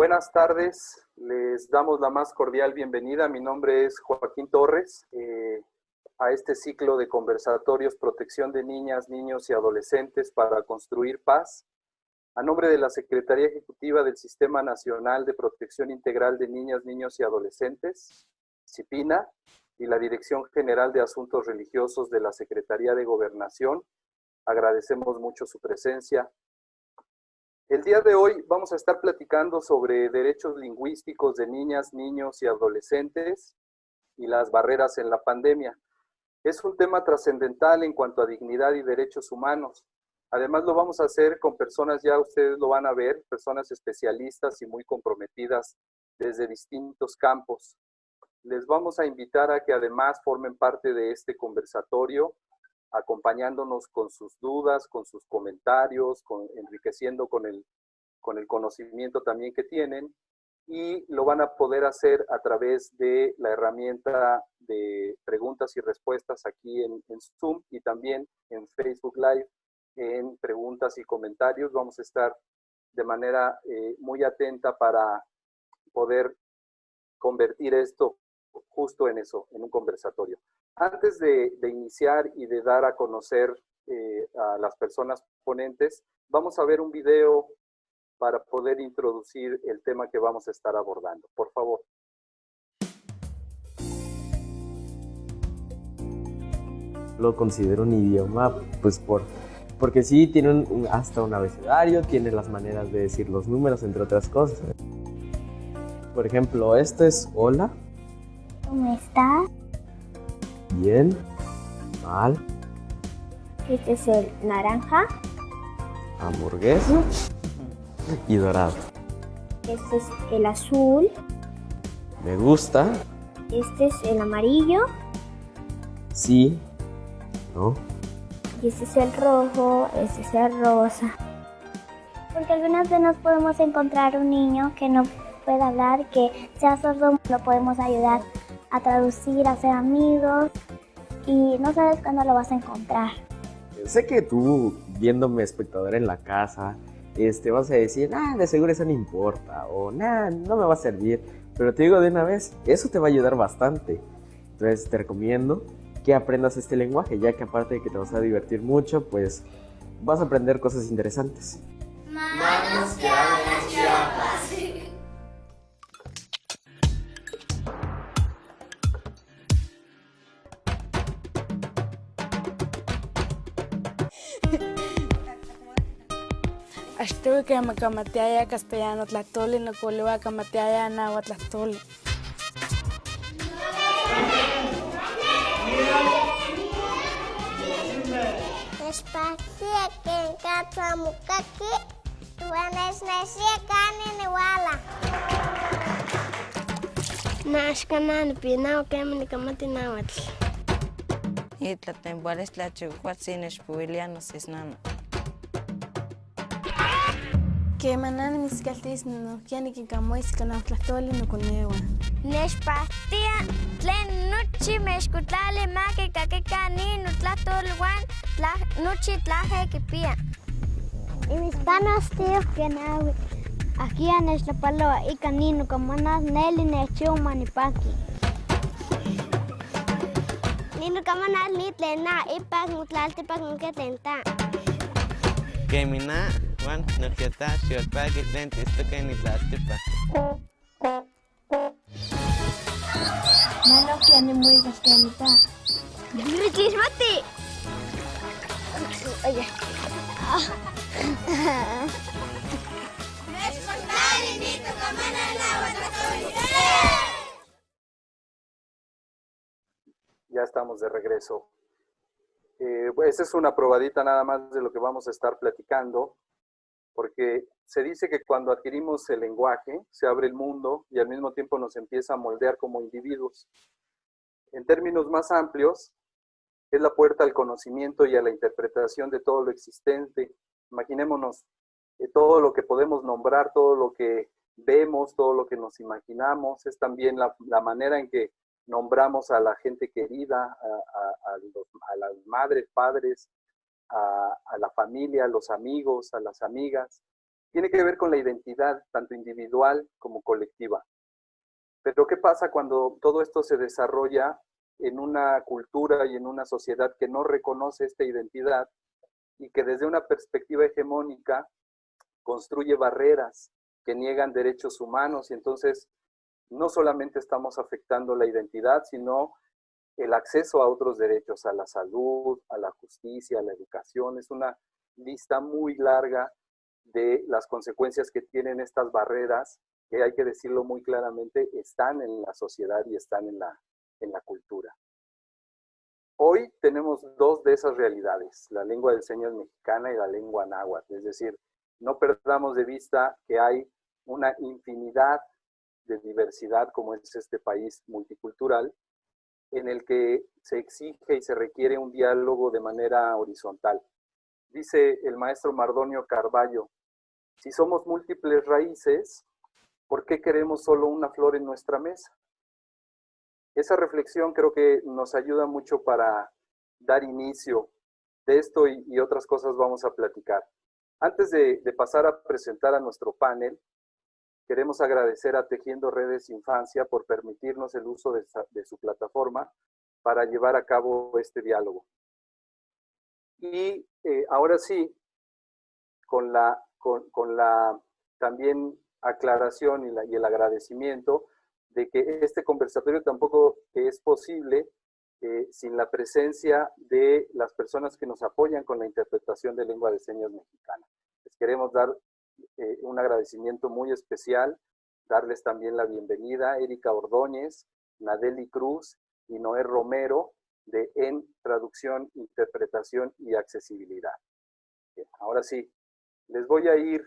Buenas tardes, les damos la más cordial bienvenida. Mi nombre es Joaquín Torres. Eh, a este ciclo de conversatorios Protección de Niñas, Niños y Adolescentes para Construir Paz. A nombre de la Secretaría Ejecutiva del Sistema Nacional de Protección Integral de Niñas, Niños y Adolescentes, CIPINA, y la Dirección General de Asuntos Religiosos de la Secretaría de Gobernación, agradecemos mucho su presencia. El día de hoy vamos a estar platicando sobre derechos lingüísticos de niñas, niños y adolescentes y las barreras en la pandemia. Es un tema trascendental en cuanto a dignidad y derechos humanos. Además lo vamos a hacer con personas, ya ustedes lo van a ver, personas especialistas y muy comprometidas desde distintos campos. Les vamos a invitar a que además formen parte de este conversatorio, acompañándonos con sus dudas, con sus comentarios, con, enriqueciendo con el, con el conocimiento también que tienen y lo van a poder hacer a través de la herramienta de preguntas y respuestas aquí en, Zoom y también en Facebook Live en preguntas y comentarios. Vamos a estar de manera eh, muy atenta para poder convertir esto justo en eso, en un conversatorio. Antes de, iniciar y de dar a conocer eh, a las personas ponentes, vamos a ver un video para poder introducir el tema que vamos a estar abordando. Por favor. Lo considero un idioma, pues por, porque sí, tiene un, hasta un abecedario, tiene las maneras de decir los números, entre otras cosas. Por ejemplo, esto es hola. ¿Cómo estás? Bien. Mal. Este es el naranja. Hamburguesa y dorado. Este es el azul. Me gusta. Este es el amarillo. Sí. No. Y este es el rojo, este es el rosa. Porque algunas veces nos podemos encontrar un niño que no puede hablar, que sea sordo, lo podemos ayudar a traducir, a ser amigos y no sabes cuándo lo vas a encontrar. Sé que tú, viéndome espectador en la casa, este, vas a decir, ah, de seguro eso no importa, o nada, no me va a servir. Pero te digo de una vez, eso te va a ayudar bastante. Entonces te recomiendo que aprendas este lenguaje, ya que aparte de que te vas a divertir mucho, pues vas a aprender cosas interesantes. Manos que Ashtu que me camateaya castellano tlatoli, no coliwa camateaya nahua tlatoli. Εσπασία και κάτσα μου κακή, του ανεσνεσία κάνει νεουάλα. Να σκανάνε πεινάω και έμεινε καμάτι να έτσι. Ήτλα την μπορείς λατσιουκουάτσινες που ηλιάνος νάνα. Kemani kamati nawatl. Itla tempoales tlachucuatzin xpuilianos isnana. Kemanani niskaltis nohkiani kinkamoiska nahtlahtoli nokonewa. Nexpahtia tlen nochi mexkotlali maki kakika ni notlahtolwan nochi tlaje kipia. Y mis panos tíos que nawi. Aquí a nextlapaloa ika ni nokomanas neli nechuma nipaki. Ni nokomanas ni tlen na ipak motlaltipak noketenta. Kemina Juan nokiota xiolpaki tlen tistoken nitlaltipa. Malo que animuikas kenita. ¡Chismati! Oye. Ya estamos de regreso. Eh, esa es una probadita nada más de lo que vamos a estar platicando, porque se dice que cuando adquirimos el lenguaje, se abre el mundo y al mismo tiempo nos empieza a moldear como individuos. En términos más amplios, es la puerta al conocimiento y a la interpretación de todo lo existente. Imaginémonos eh, todo lo que podemos nombrar, todo lo que vemos, todo lo que nos imaginamos, es también la, la manera en que nombramos a la gente querida, a, las madres, padres, a, la familia, a los amigos, a las amigas. tiene que ver con la identidad, tanto individual como colectiva. Pero ¿qué pasa cuando todo esto se desarrolla en una cultura y en una sociedad que no reconoce esta identidad y que desde una perspectiva hegemónica construye barreras que niegan derechos humanos y entonces no solamente estamos afectando la identidad, sino el acceso a otros derechos, a la salud, a la justicia, a la educación. Es una lista muy larga de las consecuencias que tienen estas barreras, que hay que decirlo muy claramente, están en la sociedad y están en la, en la cultura. Hoy tenemos dos de esas realidades, la lengua de señas mexicana y la lengua náhuatl, es decir, no perdamos de vista que hay una infinidad de diversidad como es este país multicultural, en el que se exige y se requiere un diálogo de manera horizontal. Dice el maestro Mardonio Carballo, si somos múltiples raíces, ¿por qué queremos solo una flor en nuestra mesa? Esa reflexión creo que nos ayuda mucho para dar inicio de esto y, otras cosas vamos a platicar. Antes de, pasar a presentar a nuestro panel, queremos agradecer a Tejiendo Redes Infancia por permitirnos el uso de, su plataforma para llevar a cabo este diálogo. Y eh, ahora sí, con la, con, la también aclaración y, y el agradecimiento de que este conversatorio tampoco es posible eh, sin la presencia de las personas que nos apoyan con la interpretación de lengua de señas mexicana. Les queremos dar eh, un agradecimiento muy especial, darles también la bienvenida Erika Ordóñez, Nadeli Cruz y Noé Romero de En Traducción, Interpretación y Accesibilidad. ahora sí, les voy a ir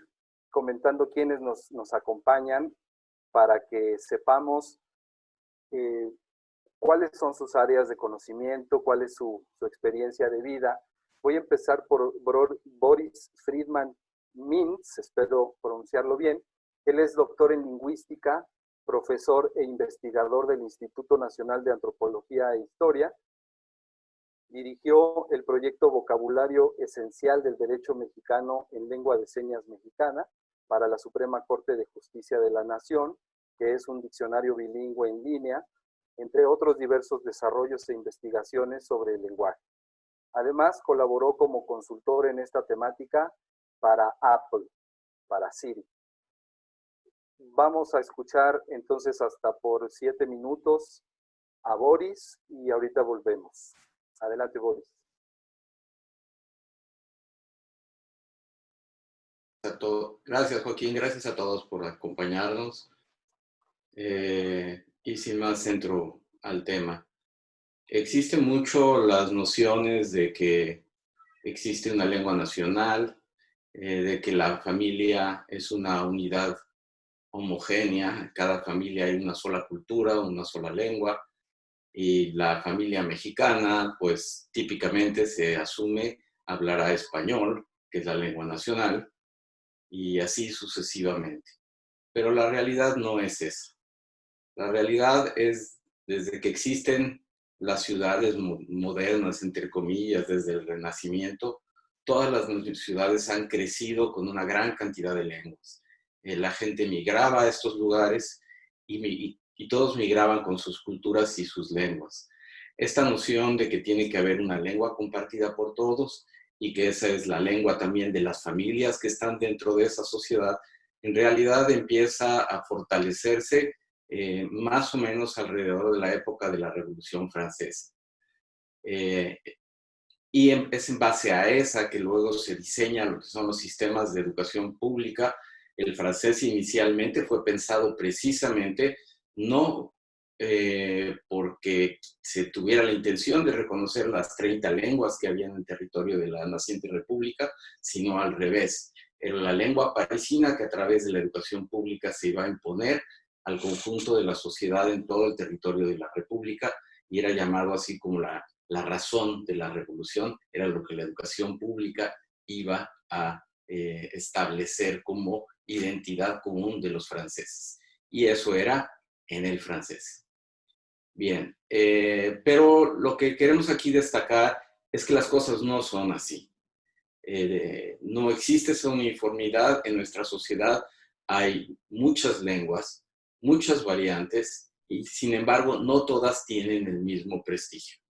comentando quiénes nos, nos acompañan para que sepamos eh, cuáles son sus áreas de conocimiento, cuál es su, experiencia de vida. Voy a empezar por Boris Friedman Mintz, espero pronunciarlo bien. Él es doctor en lingüística, profesor e investigador del Instituto Nacional de Antropología e Historia. Dirigió el proyecto Vocabulario Esencial del Derecho Mexicano en Lengua de Señas Mexicana para la Suprema Corte de Justicia de la Nación, que es un diccionario bilingüe en línea entre otros diversos desarrollos e investigaciones sobre el lenguaje. Además, colaboró como consultor en esta temática para Apple, para Siri. Vamos a escuchar entonces hasta por siete minutos a Boris y ahorita volvemos. Adelante, Boris. Gracias, Joaquín. Gracias a todos por acompañarnos. Eh, y sin más centro al tema. Existen mucho las nociones de que existe una lengua nacional, eh, de que la familia es una unidad homogénea, cada familia hay una sola cultura, una sola lengua, y la familia mexicana, pues típicamente se asume hablará español, que es la lengua nacional, y así sucesivamente. Pero la realidad no es esa. La realidad es, desde que existen las ciudades modernas, entre comillas, desde el Renacimiento, todas las ciudades han crecido con una gran cantidad de lenguas. Eh, la gente migraba a estos lugares y, todos migraban con sus culturas y sus lenguas. Esta noción de que tiene que haber una lengua compartida por todos y que esa es la lengua también de las familias que están dentro de esa sociedad, en realidad empieza a fortalecerse eh, más o menos alrededor de la época de la Revolución Francesa. Eh, y es en base a esa que luego se diseñan lo que son los sistemas de educación pública. El francés inicialmente fue pensado precisamente no eh, porque se tuviera la intención de reconocer las 30 lenguas que había en el territorio de la naciente república, sino al revés. Era la lengua parisina que a través de la educación pública se iba a imponer al conjunto de la sociedad en todo el territorio de la República y era llamado así como la, la razón de la revolución, era lo que la educación pública iba a eh, establecer como identidad común de los franceses. Y eso era en el francés. Bien, eh, pero lo que queremos aquí destacar es que las cosas no son así. eh, no existe esa uniformidad en nuestra sociedad. Hay muchas lenguas, muchas variantes y sin embargo no todas tienen el mismo prestigio.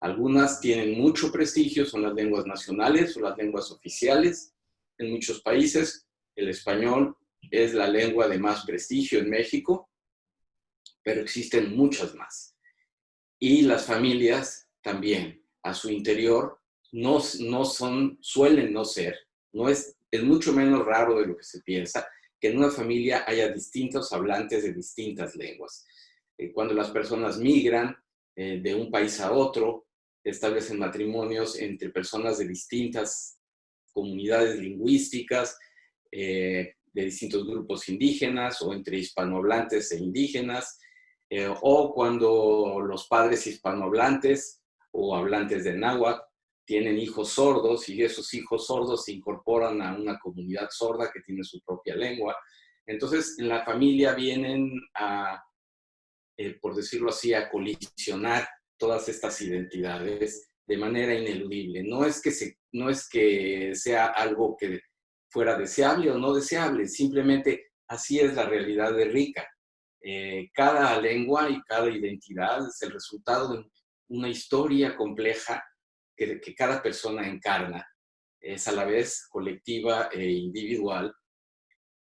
Algunas tienen mucho prestigio, son las lenguas nacionales o las lenguas oficiales. En muchos países el español es la lengua de más prestigio en México, pero existen muchas más. Y las familias también, a su interior, no, no son, suelen no ser, no es, es mucho menos raro de lo que se piensa, que en una familia haya distintos hablantes de distintas lenguas. Eh, cuando las personas migran eh, de un país a otro, establecen matrimonios entre personas de distintas comunidades lingüísticas, eh, de distintos grupos indígenas o entre hispanohablantes e indígenas, o cuando los padres hispanohablantes o hablantes de náhuatl tienen hijos sordos y esos hijos sordos se incorporan a una comunidad sorda que tiene su propia lengua. Entonces, en la familia vienen a, eh, por decirlo así, a colisionar todas estas identidades de manera ineludible. No es que, se, no es que sea algo que fuera deseable o no deseable, simplemente así es la realidad de Rica. Eh, cada lengua y cada identidad es el resultado de una historia compleja que, cada persona encarna, es a la vez colectiva e individual.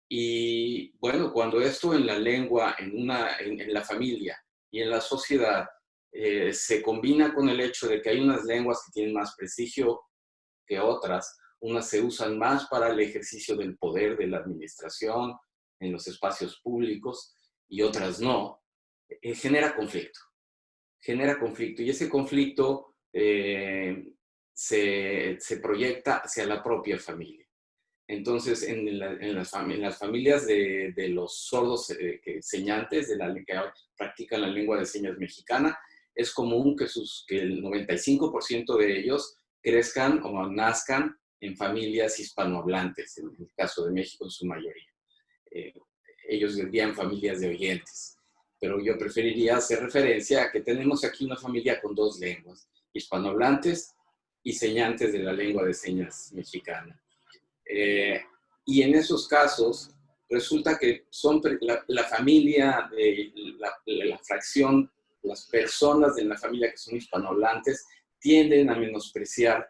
Y bueno, cuando esto en la lengua, en, una, en, la familia y en la sociedad eh, se combina con el hecho de que hay unas lenguas que tienen más prestigio que otras, unas se usan más para el ejercicio del poder de la administración en los espacios públicos y otras no, eh, genera conflicto. Genera conflicto y ese conflicto eh, se, proyecta hacia la propia familia. Entonces, en, las, familias de, los sordos eh, que, señantes, de la, que practican la lengua de señas mexicana, es común que, el 95% de ellos crezcan o nazcan en familias hispanohablantes, en el caso de México en su mayoría. Eh, ellos dirían familias de oyentes, pero yo preferiría hacer referencia a que tenemos aquí una familia con dos lenguas hispanohablantes y señantes de la lengua de señas mexicana. Eh, y en esos casos resulta que son la, familia, de la, fracción, las personas de la familia que son hispanohablantes tienden a menospreciar,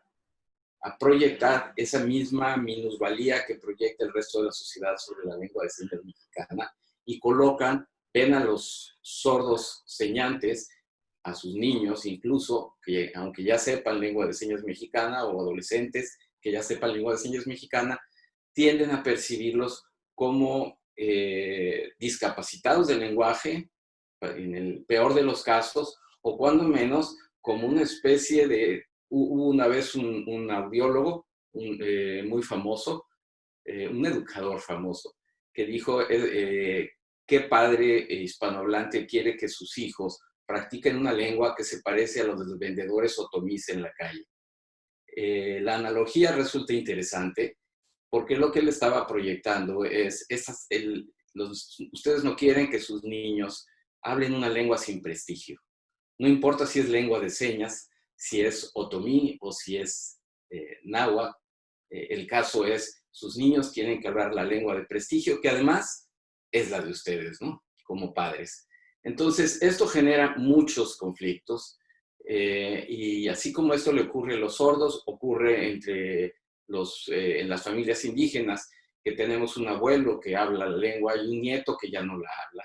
a proyectar esa misma minusvalía que proyecta el resto de la sociedad sobre la lengua de señas mexicana y colocan, ven a los sordos señantes a sus niños, incluso que aunque ya sepan lengua de señas mexicana o adolescentes que ya sepan lengua de señas mexicana, tienden a percibirlos como eh, discapacitados del lenguaje, en el peor de los casos, o cuando menos como una especie de... Hubo una vez un, audiólogo eh, muy famoso, eh, un educador famoso, que dijo, ¿qué padre hispanohablante quiere que sus hijos practiquen una lengua que se parece a los de los vendedores otomís en la calle. Eh, la analogía resulta interesante porque lo que él estaba proyectando es, esas, ustedes no quieren que sus niños hablen una lengua sin prestigio. No importa si es lengua de señas, si es otomí o si es eh, náhuatl, eh, el caso es, sus niños tienen que hablar la lengua de prestigio, que además es la de ustedes, ¿no? Como padres. Entonces, esto genera muchos conflictos eh, y así como esto le ocurre a los sordos, ocurre entre los, en las familias indígenas, que tenemos un abuelo que habla la lengua y un nieto que ya no la habla.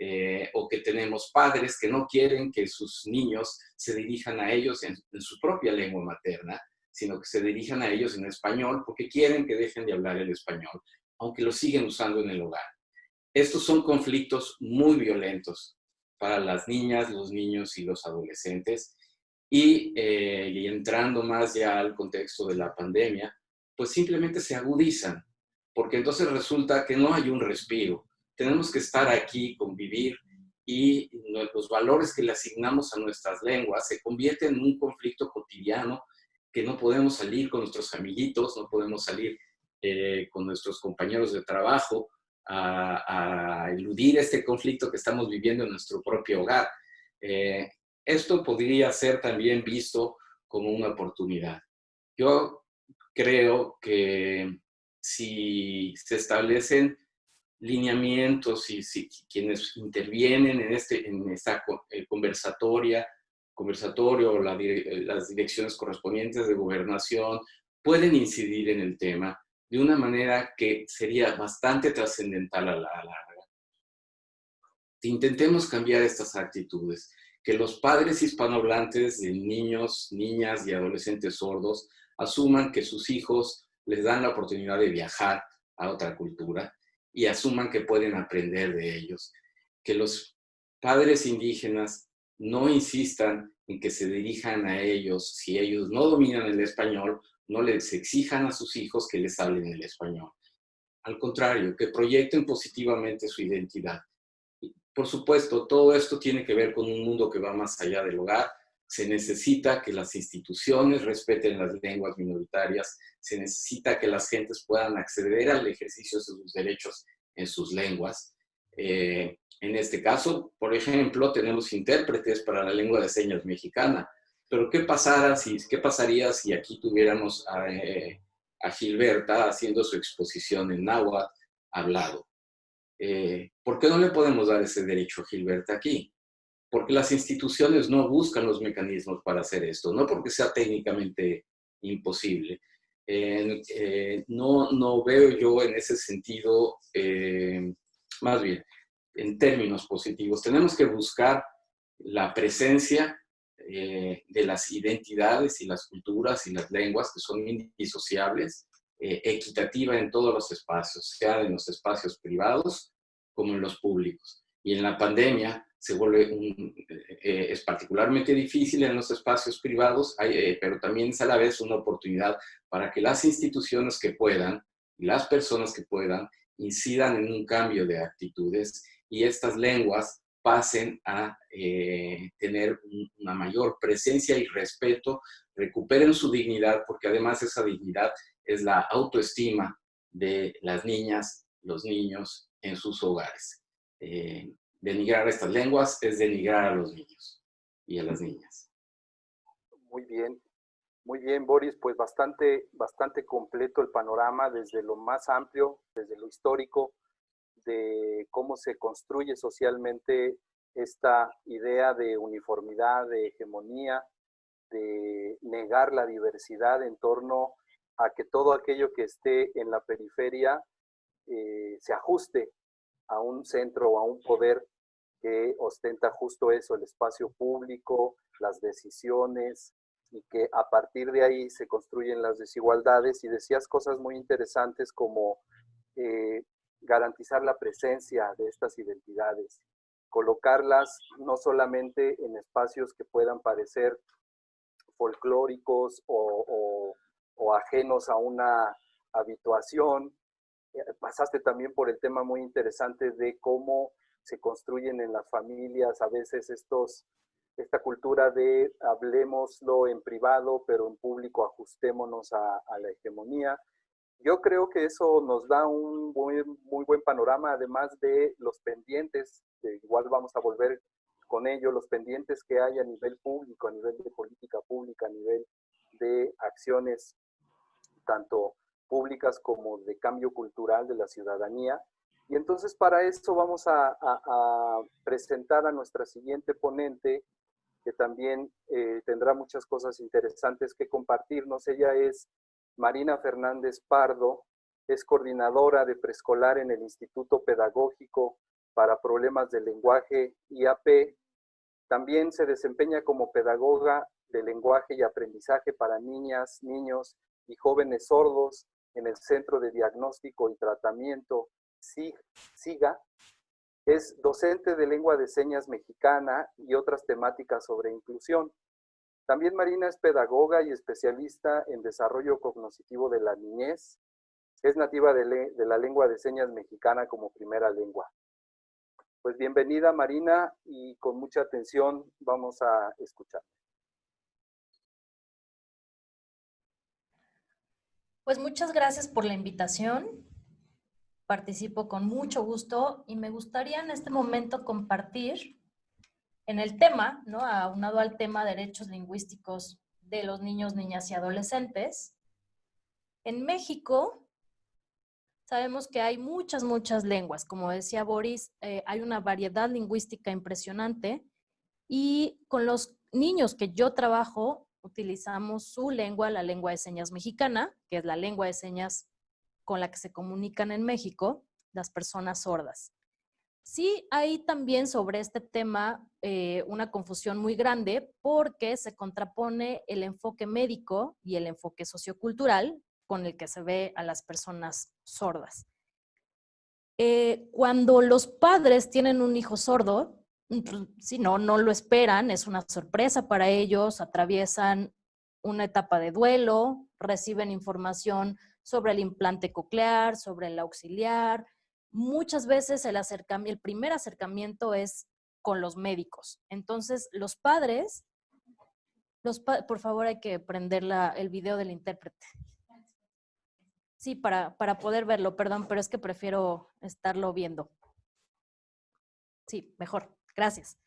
Eh, o que tenemos padres que no quieren que sus niños se dirijan a ellos en, su propia lengua materna, sino que se dirijan a ellos en español porque quieren que dejen de hablar el español, aunque lo siguen usando en el hogar. Estos son conflictos muy violentos para las niñas, los niños y los adolescentes. Eh, y, entrando más ya al contexto de la pandemia, pues simplemente se agudizan, porque entonces resulta que no hay un respiro. Tenemos que estar aquí, convivir, y los valores que le asignamos a nuestras lenguas se convierten en un conflicto cotidiano que no podemos salir con nuestros amiguitos, no podemos salir eh, con nuestros compañeros de trabajo, a, eludir este conflicto que estamos viviendo en nuestro propio hogar. Eh, esto podría ser también visto como una oportunidad. Yo creo que si se establecen lineamientos y si, quienes intervienen en, este, en esta eh, conversatoria, conversatorio, la, las direcciones correspondientes de gobernación, pueden incidir en el tema de una manera que sería bastante trascendental a la larga. Intentemos cambiar estas actitudes, que los padres hispanohablantes de niños, niñas y adolescentes sordos asuman que sus hijos les dan la oportunidad de viajar a otra cultura y asuman que pueden aprender de ellos. Que los padres indígenas no insistan en que se dirijan a ellos si ellos no dominan el español, no les exijan a sus hijos que les hablen el español. Al contrario, que proyecten positivamente su identidad. Por supuesto, todo esto tiene que ver con un mundo que va más allá del hogar. Se necesita que las instituciones respeten las lenguas minoritarias, se necesita que las gentes puedan acceder al ejercicio de sus derechos en sus lenguas. Eh, en este caso, por ejemplo, tenemos intérpretes para la lengua de señas mexicana. Pero ¿qué, pasara si, qué pasaría si aquí tuviéramos a, eh, Gilberta haciendo su exposición en náhuatl hablado? Eh, ¿Por qué no le podemos dar ese derecho a Gilberta aquí? Porque las instituciones no buscan los mecanismos para hacer esto, no porque sea técnicamente imposible. Eh, no, no veo yo en ese sentido, más bien, en términos positivos. Tenemos que buscar la presencia eh, de las identidades y las culturas y las lenguas que son indisociables, eh, equitativa en todos los espacios, sea en los espacios privados como en los públicos. Y en la pandemia se vuelve eh, es particularmente difícil en los espacios privados, pero también es a la vez una oportunidad para que las instituciones que puedan las personas que puedan incidan en un cambio de actitudes y estas lenguas pasen a eh, tener una mayor presencia y respeto, recuperen su dignidad, porque además esa dignidad es la autoestima de las niñas, los niños en sus hogares. Eh, denigrar estas lenguas es denigrar a los niños y a las niñas. Muy bien, muy bien, Boris, pues bastante, bastante completo el panorama desde lo más amplio, desde lo histórico, de cómo se construye socialmente esta idea de uniformidad, de hegemonía, de negar la diversidad en torno a que todo aquello que esté en la periferia eh, se ajuste a un centro o a un poder que ostenta justo eso, el espacio público, las decisiones, y que a partir de ahí se construyen las desigualdades. Y decías cosas muy interesantes como eh, garantizar la presencia de estas identidades, colocarlas no solamente en espacios que puedan parecer folclóricos o, ajenos a una habituación. Eh, pasaste también por el tema muy interesante de cómo se construyen en las familias a veces estos, esta cultura de hablemoslo en privado, pero en público ajustémonos a la hegemonía. Yo creo que eso nos da un muy, buen panorama, además de los pendientes, igual vamos a volver con ello, los pendientes que hay a nivel público, a nivel de política pública, a nivel de acciones tanto públicas como de cambio cultural de la ciudadanía. Y entonces para eso vamos a, presentar a nuestra siguiente ponente, que también eh, tendrá muchas cosas interesantes que compartirnos. Ella es Marina Fernández Pardo es coordinadora de preescolar en el Instituto Pedagógico para Problemas del Lenguaje IAP. También se desempeña como pedagoga de lenguaje y aprendizaje para niñas, niños y jóvenes sordos en el Centro de Diagnóstico y Tratamiento SIGA. Es docente de lengua de señas mexicana y otras temáticas sobre inclusión. También Marina es pedagoga y especialista en desarrollo cognitivo de la niñez. Es nativa de, la lengua de señas mexicana como primera lengua. Pues bienvenida Marina y con mucha atención vamos a escuchar. Pues muchas gracias por la invitación. Participo con mucho gusto y me gustaría en este momento compartir en el tema, ¿no? aunado al tema derechos lingüísticos de los niños, niñas y adolescentes, En México, sabemos que hay muchas, muchas lenguas. Como decía Boris, eh, hay una variedad lingüística impresionante y con los niños que yo trabajo, utilizamos su lengua, la lengua de señas mexicana, que es la lengua de señas con la que se comunican en México las personas sordas. Sí hay también sobre este tema eh, una confusión muy grande porque se contrapone el enfoque médico y el enfoque sociocultural con el que se ve a las personas sordas. Eh, cuando los padres tienen un hijo sordo, si no, no lo esperan, es una sorpresa para ellos, atraviesan una etapa de duelo, reciben información sobre el implante coclear, sobre el auxiliar. Muchas veces el, el primer acercamiento es con los médicos. Entonces, los padres, los por favor hay que prender el video del intérprete. Sí, para, para poder verlo, perdón, pero es que prefiero estarlo viendo. Sí, mejor. Gracias.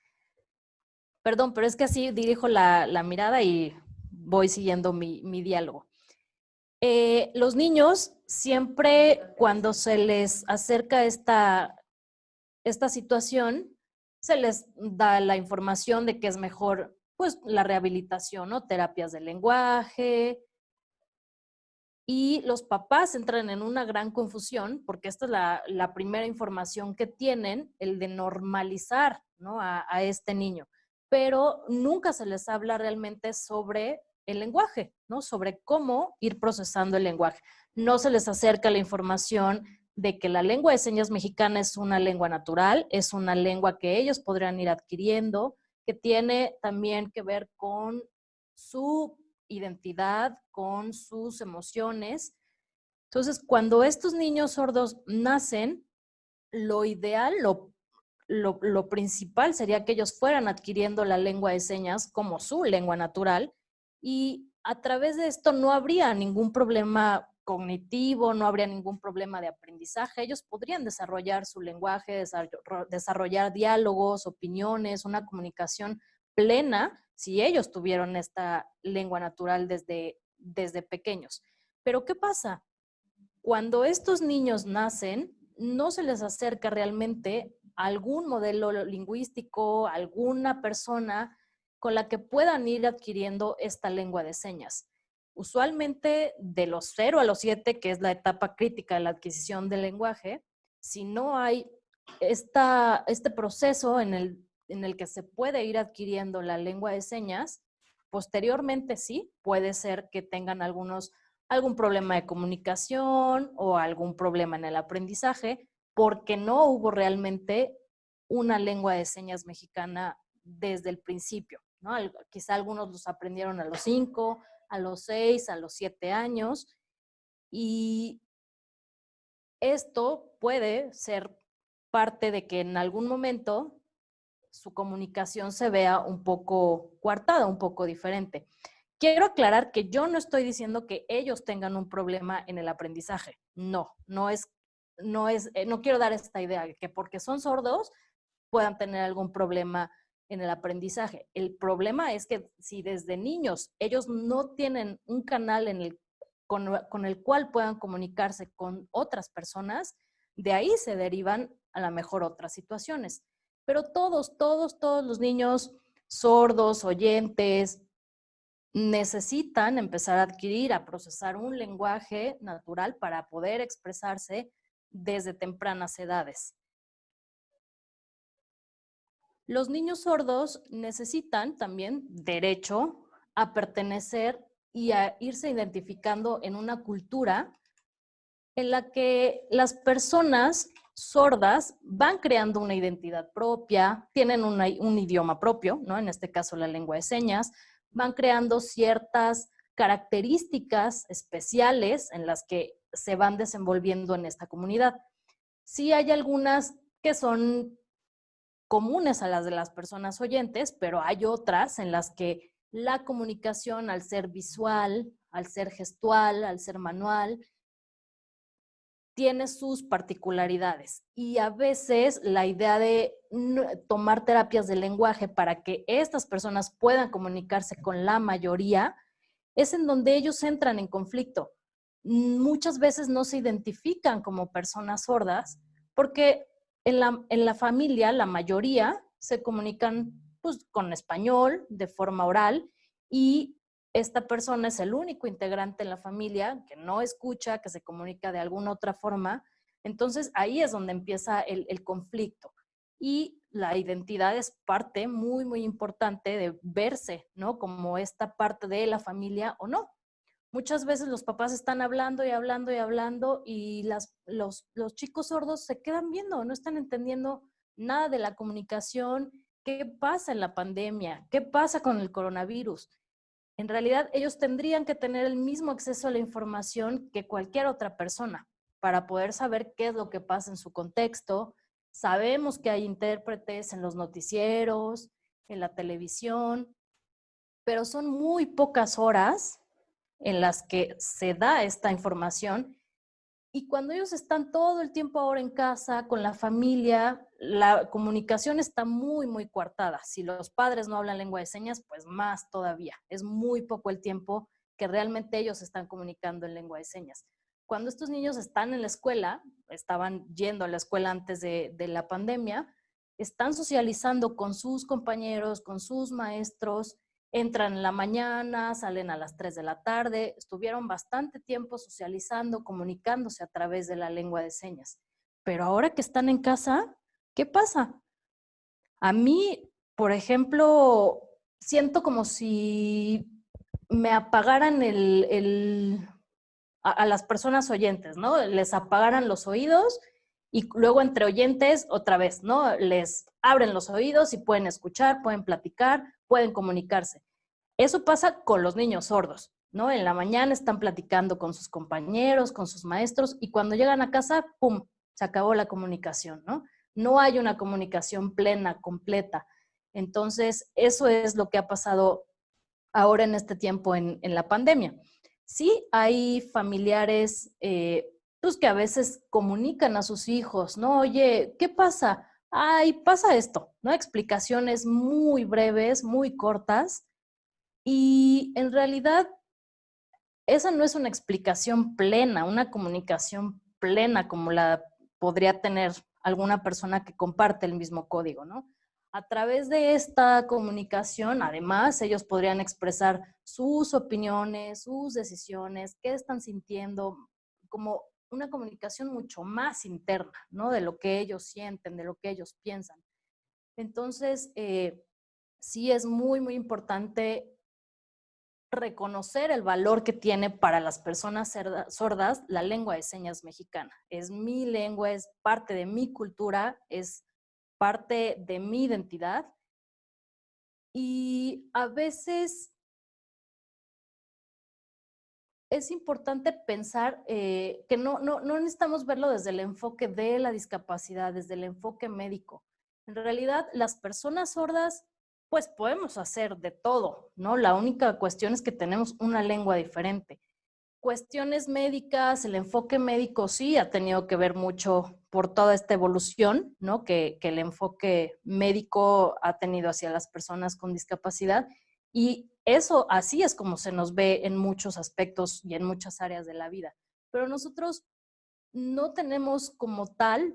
Perdón, pero es que así dirijo la, mirada y voy siguiendo mi, diálogo. Eh, los niños siempre cuando se les acerca esta, esta situación, se les da la información de que es mejor pues la rehabilitación, ¿no? Terapias de lenguaje, y los papás entran en una gran confusión porque esta es la, primera información que tienen, el de normalizar a, a, este niño, pero nunca se les habla realmente sobre el lenguaje, ¿no? sobre cómo ir procesando el lenguaje. No se les acerca la información de que la lengua de señas mexicana es una lengua natural, es una lengua que ellos podrían ir adquiriendo, que tiene también que ver con su identidad, con sus emociones. Entonces, cuando estos niños sordos nacen, lo ideal, lo, lo, principal sería que ellos fueran adquiriendo la lengua de señas como su lengua natural y a través de esto no habría ningún problema cognitivo, no habría ningún problema de aprendizaje. Ellos podrían desarrollar su lenguaje, desarrollar diálogos, opiniones, una comunicación plena si ellos tuvieron esta lengua natural desde, desde pequeños. Pero ¿qué pasa? Cuando estos niños nacen, no se les acerca realmente algún modelo lingüístico, alguna persona con la que puedan ir adquiriendo esta lengua de señas. Usualmente de los 0 a los 7, que es la etapa crítica de la adquisición del lenguaje, si no hay esta, este proceso en el en el que se puede ir adquiriendo la lengua de señas, posteriormente sí, puede ser que tengan algunos, algún problema de comunicación o algún problema en el aprendizaje, porque no hubo realmente una lengua de señas mexicana desde el principio. Quizá algunos los aprendieron a los cinco, a los seis, a los siete años, y esto puede ser parte de que en algún momento su comunicación se vea un poco coartada, un poco diferente. Quiero aclarar que yo no estoy diciendo que ellos tengan un problema en el aprendizaje. No, no es, no es, eh, no quiero dar esta idea de que porque son sordos puedan tener algún problema en el aprendizaje. El problema es que si desde niños ellos no tienen un canal en el, con, con el cual puedan comunicarse con otras personas, de ahí se derivan a lo mejor otras situaciones. Pero todos, todos, todos los niños sordos, oyentes, necesitan empezar a adquirir, a procesar un lenguaje natural para poder expresarse desde tempranas edades. Los niños sordos necesitan también derecho a pertenecer y a irse identificando en una cultura en la que las personas sordas van creando una identidad propia, tienen un idioma propio, ¿no? en este caso la lengua de señas, van creando ciertas características especiales en las que se van desenvolviendo en esta comunidad. Sí hay algunas que son comunes a las de las personas oyentes, pero hay otras en las que la comunicación al ser visual, al ser gestual, al ser manual, tiene sus particularidades y a veces la idea de tomar terapias de lenguaje para que estas personas puedan comunicarse con la mayoría es en donde ellos entran en conflicto, muchas veces no se identifican como personas sordas porque en la, en la familia la mayoría se comunican pues, con español de forma oral y esta persona es el único integrante en la familia que no escucha, que se comunica de alguna otra forma. Entonces ahí es donde empieza el, el conflicto. Y la identidad es parte muy, muy importante de verse, ¿no? Como esta parte de la familia o no. Muchas veces los papás están hablando y hablando y hablando y las, los, los chicos sordos se quedan viendo, no están entendiendo nada de la comunicación, qué pasa en la pandemia, qué pasa con el coronavirus. En realidad, ellos tendrían que tener el mismo acceso a la información que cualquier otra persona para poder saber qué es lo que pasa en su contexto. Sabemos que hay intérpretes en los noticieros, en la televisión, pero son muy pocas horas en las que se da esta información y cuando ellos están todo el tiempo ahora en casa, con la familia, la comunicación está muy, muy coartada. Si los padres no hablan lengua de señas, pues más todavía. Es muy poco el tiempo que realmente ellos están comunicando en lengua de señas. Cuando estos niños están en la escuela, estaban yendo a la escuela antes de, de la pandemia, están socializando con sus compañeros, con sus maestros, entran en la mañana, salen a las 3 de la tarde, estuvieron bastante tiempo socializando, comunicándose a través de la lengua de señas. Pero ahora que están en casa, ¿qué pasa? A mí, por ejemplo, siento como si me apagaran el, a, las personas oyentes, ¿no? Les apagaran los oídos y luego entre oyentes otra vez, ¿no? Les abren los oídos y pueden escuchar, pueden platicar, pueden comunicarse. Eso pasa con los niños sordos, ¿no? En la mañana están platicando con sus compañeros, con sus maestros y cuando llegan a casa, ¡pum!, se acabó la comunicación, ¿no? No hay una comunicación plena, completa. Entonces, eso es lo que ha pasado ahora en este tiempo en la pandemia. Sí hay familiares eh, pues que a veces comunican a sus hijos, ¿no? Oye, ¿qué pasa? ay, pasa esto, ¿no? Explicaciones muy breves, muy cortas. Y en realidad, esa no es una explicación plena, una comunicación plena como la podría tener alguna persona que comparte el mismo código, ¿no? A través de esta comunicación, además, ellos podrían expresar sus opiniones, sus decisiones, qué están sintiendo, como una comunicación mucho más interna, ¿no? De lo que ellos sienten, de lo que ellos piensan. Entonces, eh, sí es muy, muy importante reconocer el valor que tiene para las personas sordas la lengua de señas mexicana. Es mi lengua, es parte de mi cultura, es parte de mi identidad. Y a veces es importante pensar eh, que no, no, no necesitamos verlo desde el enfoque de la discapacidad, desde el enfoque médico. En realidad, las personas sordas, pues podemos hacer de todo, ¿no? La única cuestión es que tenemos una lengua diferente. Cuestiones médicas, el enfoque médico sí ha tenido que ver mucho por toda esta evolución, ¿no? Que, que el enfoque médico ha tenido hacia las personas con discapacidad. Y eso así es como se nos ve en muchos aspectos y en muchas áreas de la vida. Pero nosotros no tenemos como tal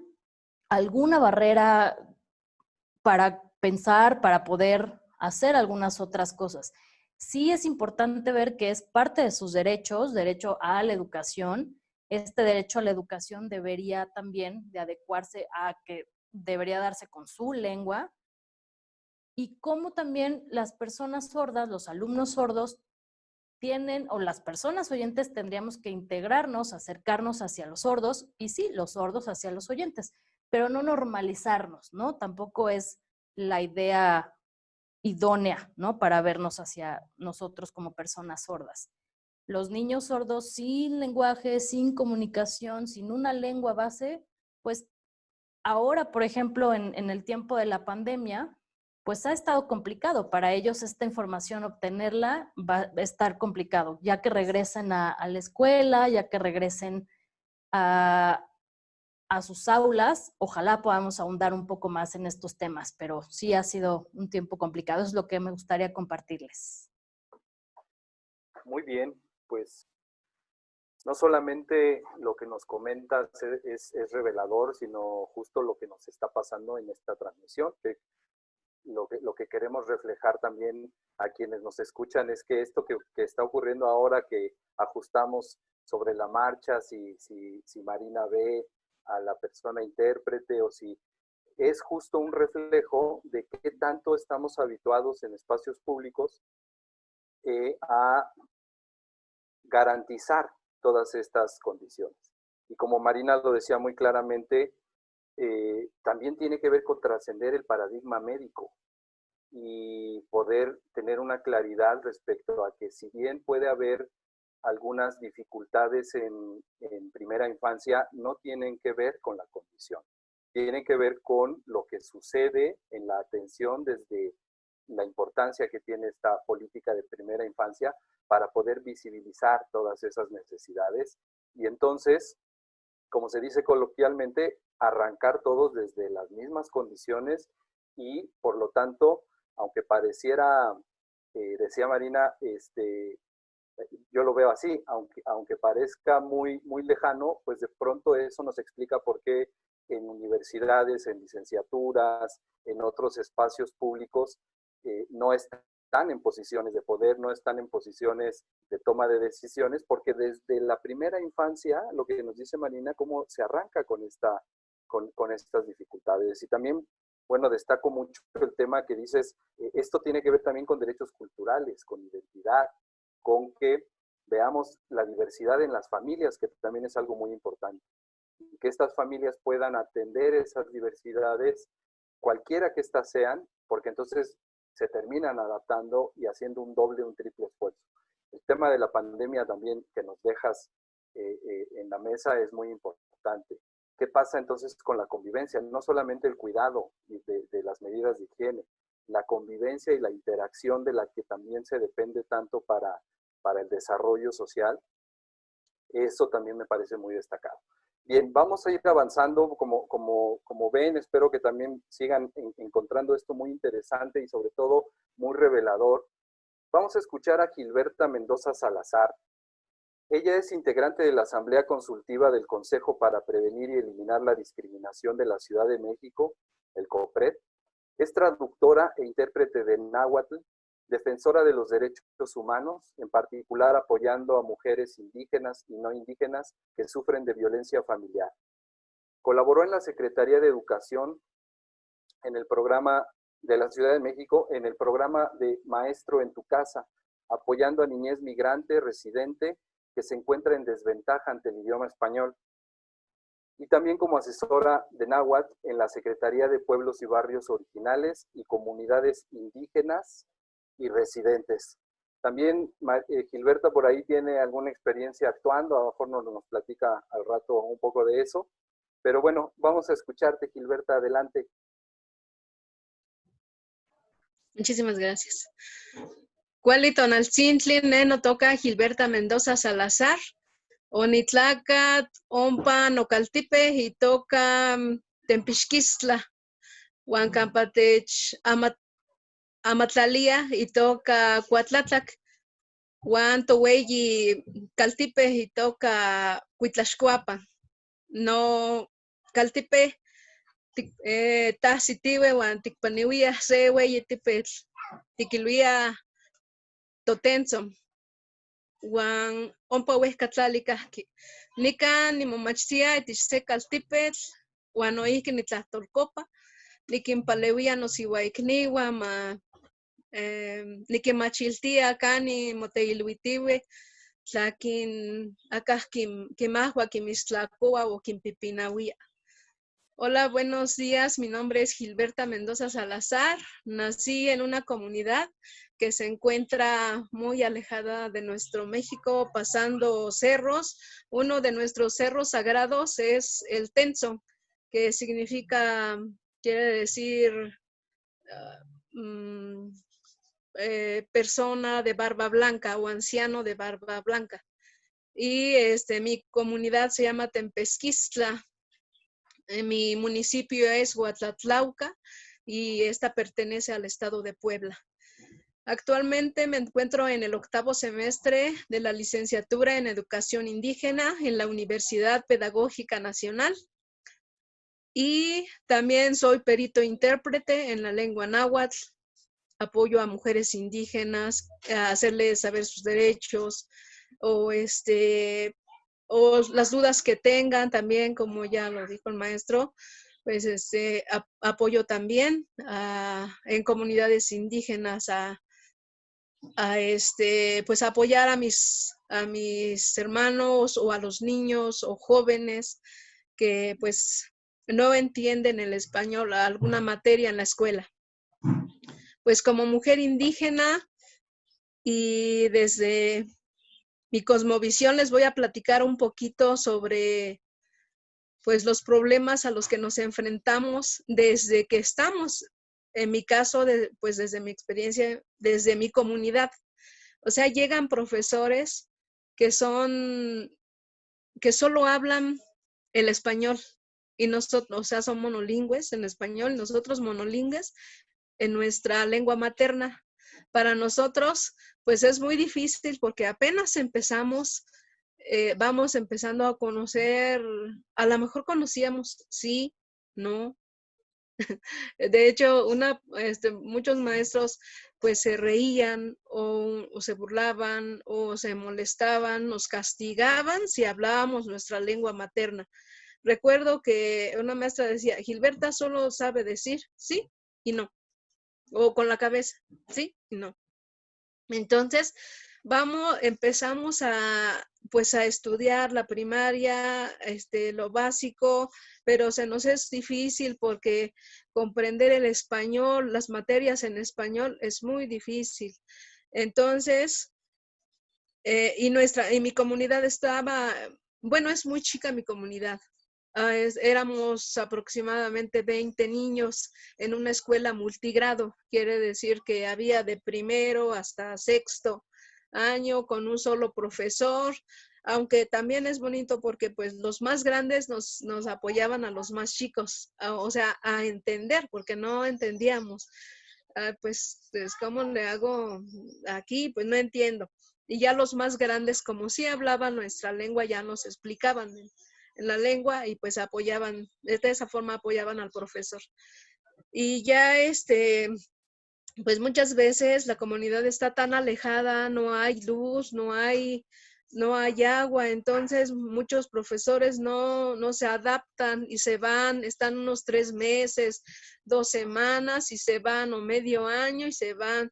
alguna barrera para pensar, para poder hacer algunas otras cosas. Sí es importante ver que es parte de sus derechos, derecho a la educación. Este derecho a la educación debería también de adecuarse a que debería darse con su lengua, y cómo también las personas sordas, los alumnos sordos, tienen, o las personas oyentes tendríamos que integrarnos, acercarnos hacia los sordos, y sí, los sordos hacia los oyentes, pero no normalizarnos, ¿no? Tampoco es la idea idónea, ¿no? Para vernos hacia nosotros como personas sordas. Los niños sordos sin lenguaje, sin comunicación, sin una lengua base, pues ahora, por ejemplo, en, el tiempo de la pandemia, pues ha estado complicado. Para ellos esta información, obtenerla va a estar complicado, ya que regresen a, la escuela, ya que regresen a, a, sus aulas. Ojalá podamos ahondar un poco más en estos temas, pero sí ha sido un tiempo complicado. Es lo que me gustaría compartirles. Muy bien, pues no solamente lo que nos comentas es, revelador, sino justo lo que nos está pasando en esta transmisión, que lo que, lo que queremos reflejar también a quienes nos escuchan es que esto que, está ocurriendo ahora, que ajustamos sobre la marcha, si, si, si Marina ve a la persona intérprete o si es justo un reflejo de qué tanto estamos habituados en espacios públicos eh, a garantizar todas estas condiciones. Y como Marina lo decía muy claramente, eh, también tiene que ver con trascender el paradigma médico y poder tener una claridad respecto a que si bien puede haber algunas dificultades en, en primera infancia, no tienen que ver con la condición. Tiene que ver con lo que sucede en la atención desde la importancia que tiene esta política de primera infancia para poder visibilizar todas esas necesidades. Y entonces, como se dice coloquialmente, arrancar todos desde las mismas condiciones y por lo tanto, aunque pareciera, eh, decía Marina, este, yo lo veo así, aunque, aunque parezca muy, muy lejano, pues de pronto eso nos explica por qué en universidades, en licenciaturas, en otros espacios públicos, eh, no están en posiciones de poder, no están en posiciones de toma de decisiones, porque desde la primera infancia, lo que nos dice Marina, cómo se arranca con, esta, con, con estas dificultades. Y también, bueno, destaco mucho el tema que dices, eh, esto tiene que ver también con derechos culturales, con identidad, con que veamos la diversidad en las familias, que también es algo muy importante que estas familias puedan atender esas diversidades, cualquiera que éstas sean, porque entonces se terminan adaptando y haciendo un doble, un triple esfuerzo. El tema de la pandemia también que nos dejas eh, eh, en la mesa es muy importante. ¿Qué pasa entonces con la convivencia? No solamente el cuidado de, de las medidas de higiene, la convivencia y la interacción de la que también se depende tanto para, para el desarrollo social, eso también me parece muy destacado. Bien, vamos a ir avanzando, como, como, como ven, espero que también sigan encontrando esto muy interesante y sobre todo muy revelador. Vamos a escuchar a Gilberta Mendoza Salazar. Ella es integrante de la Asamblea Consultiva del Consejo para Prevenir y Eliminar la Discriminación de la Ciudad de México, el COPRED. Es traductora e intérprete de náhuatl, defensora de los derechos humanos, en particular apoyando a mujeres indígenas y no indígenas que sufren de violencia familiar. Colaboró en la Secretaría de Educación en el programa de la Ciudad de México, en el programa de Maestro en tu Casa, apoyando a niñez migrante residente que se encuentra en desventaja ante el idioma español. Y también como asesora de Náhuatl en la Secretaría de Pueblos y Barrios Originales y Comunidades Indígenas y residentes. También eh, Gilberta por ahí tiene alguna experiencia actuando, a lo mejor nos, nos platica al rato un poco de eso. Pero bueno, vamos a escucharte, Gilberta, adelante. Muchísimas gracias. Cualito Nalcintli, Neno toca Gilberta Mendoza Salazar, Onitlacat, Ompa, Nocaltipe, y toca mm, Tempishkistla, Huancampatech, Amat amatlalia itoka kuatlatlak, Juan toweyi kaltipe itoka kuitlaxkuapan. No kaltipe eh, wan tikpaniwia se weyi tipetl tikilwia totentzon wan ompa wehkatlali kahki. Nikan nimomachtia itich se kaltipetl wan noihki nitlahtolkopa nikinpalewia nosiwaikniwa ma eh, nikimachiltia kani moteilhuitiwe tlakin akah kimahua kimistlakoa o. Hola, buenos días. Mi nombre es Gilberta Mendoza Salazar. Nací en una comunidad que se encuentra muy alejada de nuestro México, pasando cerros. Uno de nuestros cerros sagrados es el Tenso, que significa, quiere decir, uh, eh, persona de barba blanca o anciano de barba blanca. Y este, mi comunidad se llama Tempesquistla. Eh, mi municipio es Huatlatlauca y esta pertenece al estado de Puebla. Actualmente me encuentro en el octavo semestre de la licenciatura en Educación Indígena en la Universidad Pedagógica Nacional. Y también soy perito intérprete en la lengua náhuatl. Apoyo a mujeres indígenas a hacerles saber sus derechos o, este, o las dudas que tengan también, como ya lo dijo el maestro, pues este, apoyo también en comunidades indígenas a, a este, pues apoyar a mis, a mis hermanos o a los niños o jóvenes que pues no entienden el español, alguna materia en la escuela. Pues como mujer indígena y desde mi cosmovisión les voy a platicar un poquito sobre pues los problemas a los que nos enfrentamos desde que estamos en mi caso, pues desde mi experiencia, desde mi comunidad. O sea, llegan profesores que son, que solo hablan el español y nosotros, o sea, son monolingües en español nosotros monolingües en nuestra lengua materna. Para nosotros, pues es muy difícil porque apenas empezamos, eh, vamos empezando a conocer, a lo mejor conocíamos, sí, no, de hecho, una, este, muchos maestros pues se reían o, se burlaban o se molestaban, nos castigaban si hablábamos nuestra lengua materna. Recuerdo que una maestra decía, Gilberta solo sabe decir sí y no, o con la cabeza, sí no. Entonces, vamos, empezamos a, pues a estudiar la primaria, este, lo básico, pero se nos es difícil porque comprender el español, las materias en español es muy difícil. Entonces, eh, y nuestra, y mi comunidad estaba, bueno, es muy chica mi comunidad. Ah, éramos aproximadamente 20 niños en una escuela multigrado, quiere decir que había de primero hasta sexto año con un solo profesor, aunque también es bonito porque pues los más grandes nos, apoyaban a los más chicos, o sea, a entender, porque no entendíamos. Ah, pues, pues, ¿cómo le hago aquí? Pues no entiendo. Y ya los más grandes, como sí hablaban nuestra lengua, ya nos explicaban la lengua y pues apoyaban, de esa forma apoyaban al profesor. Y ya este, pues muchas veces la comunidad está tan alejada, no hay luz, no hay no hay agua, entonces muchos profesores no, no se adaptan y se van, están unos tres meses, dos semanas y se van o medio año y se van.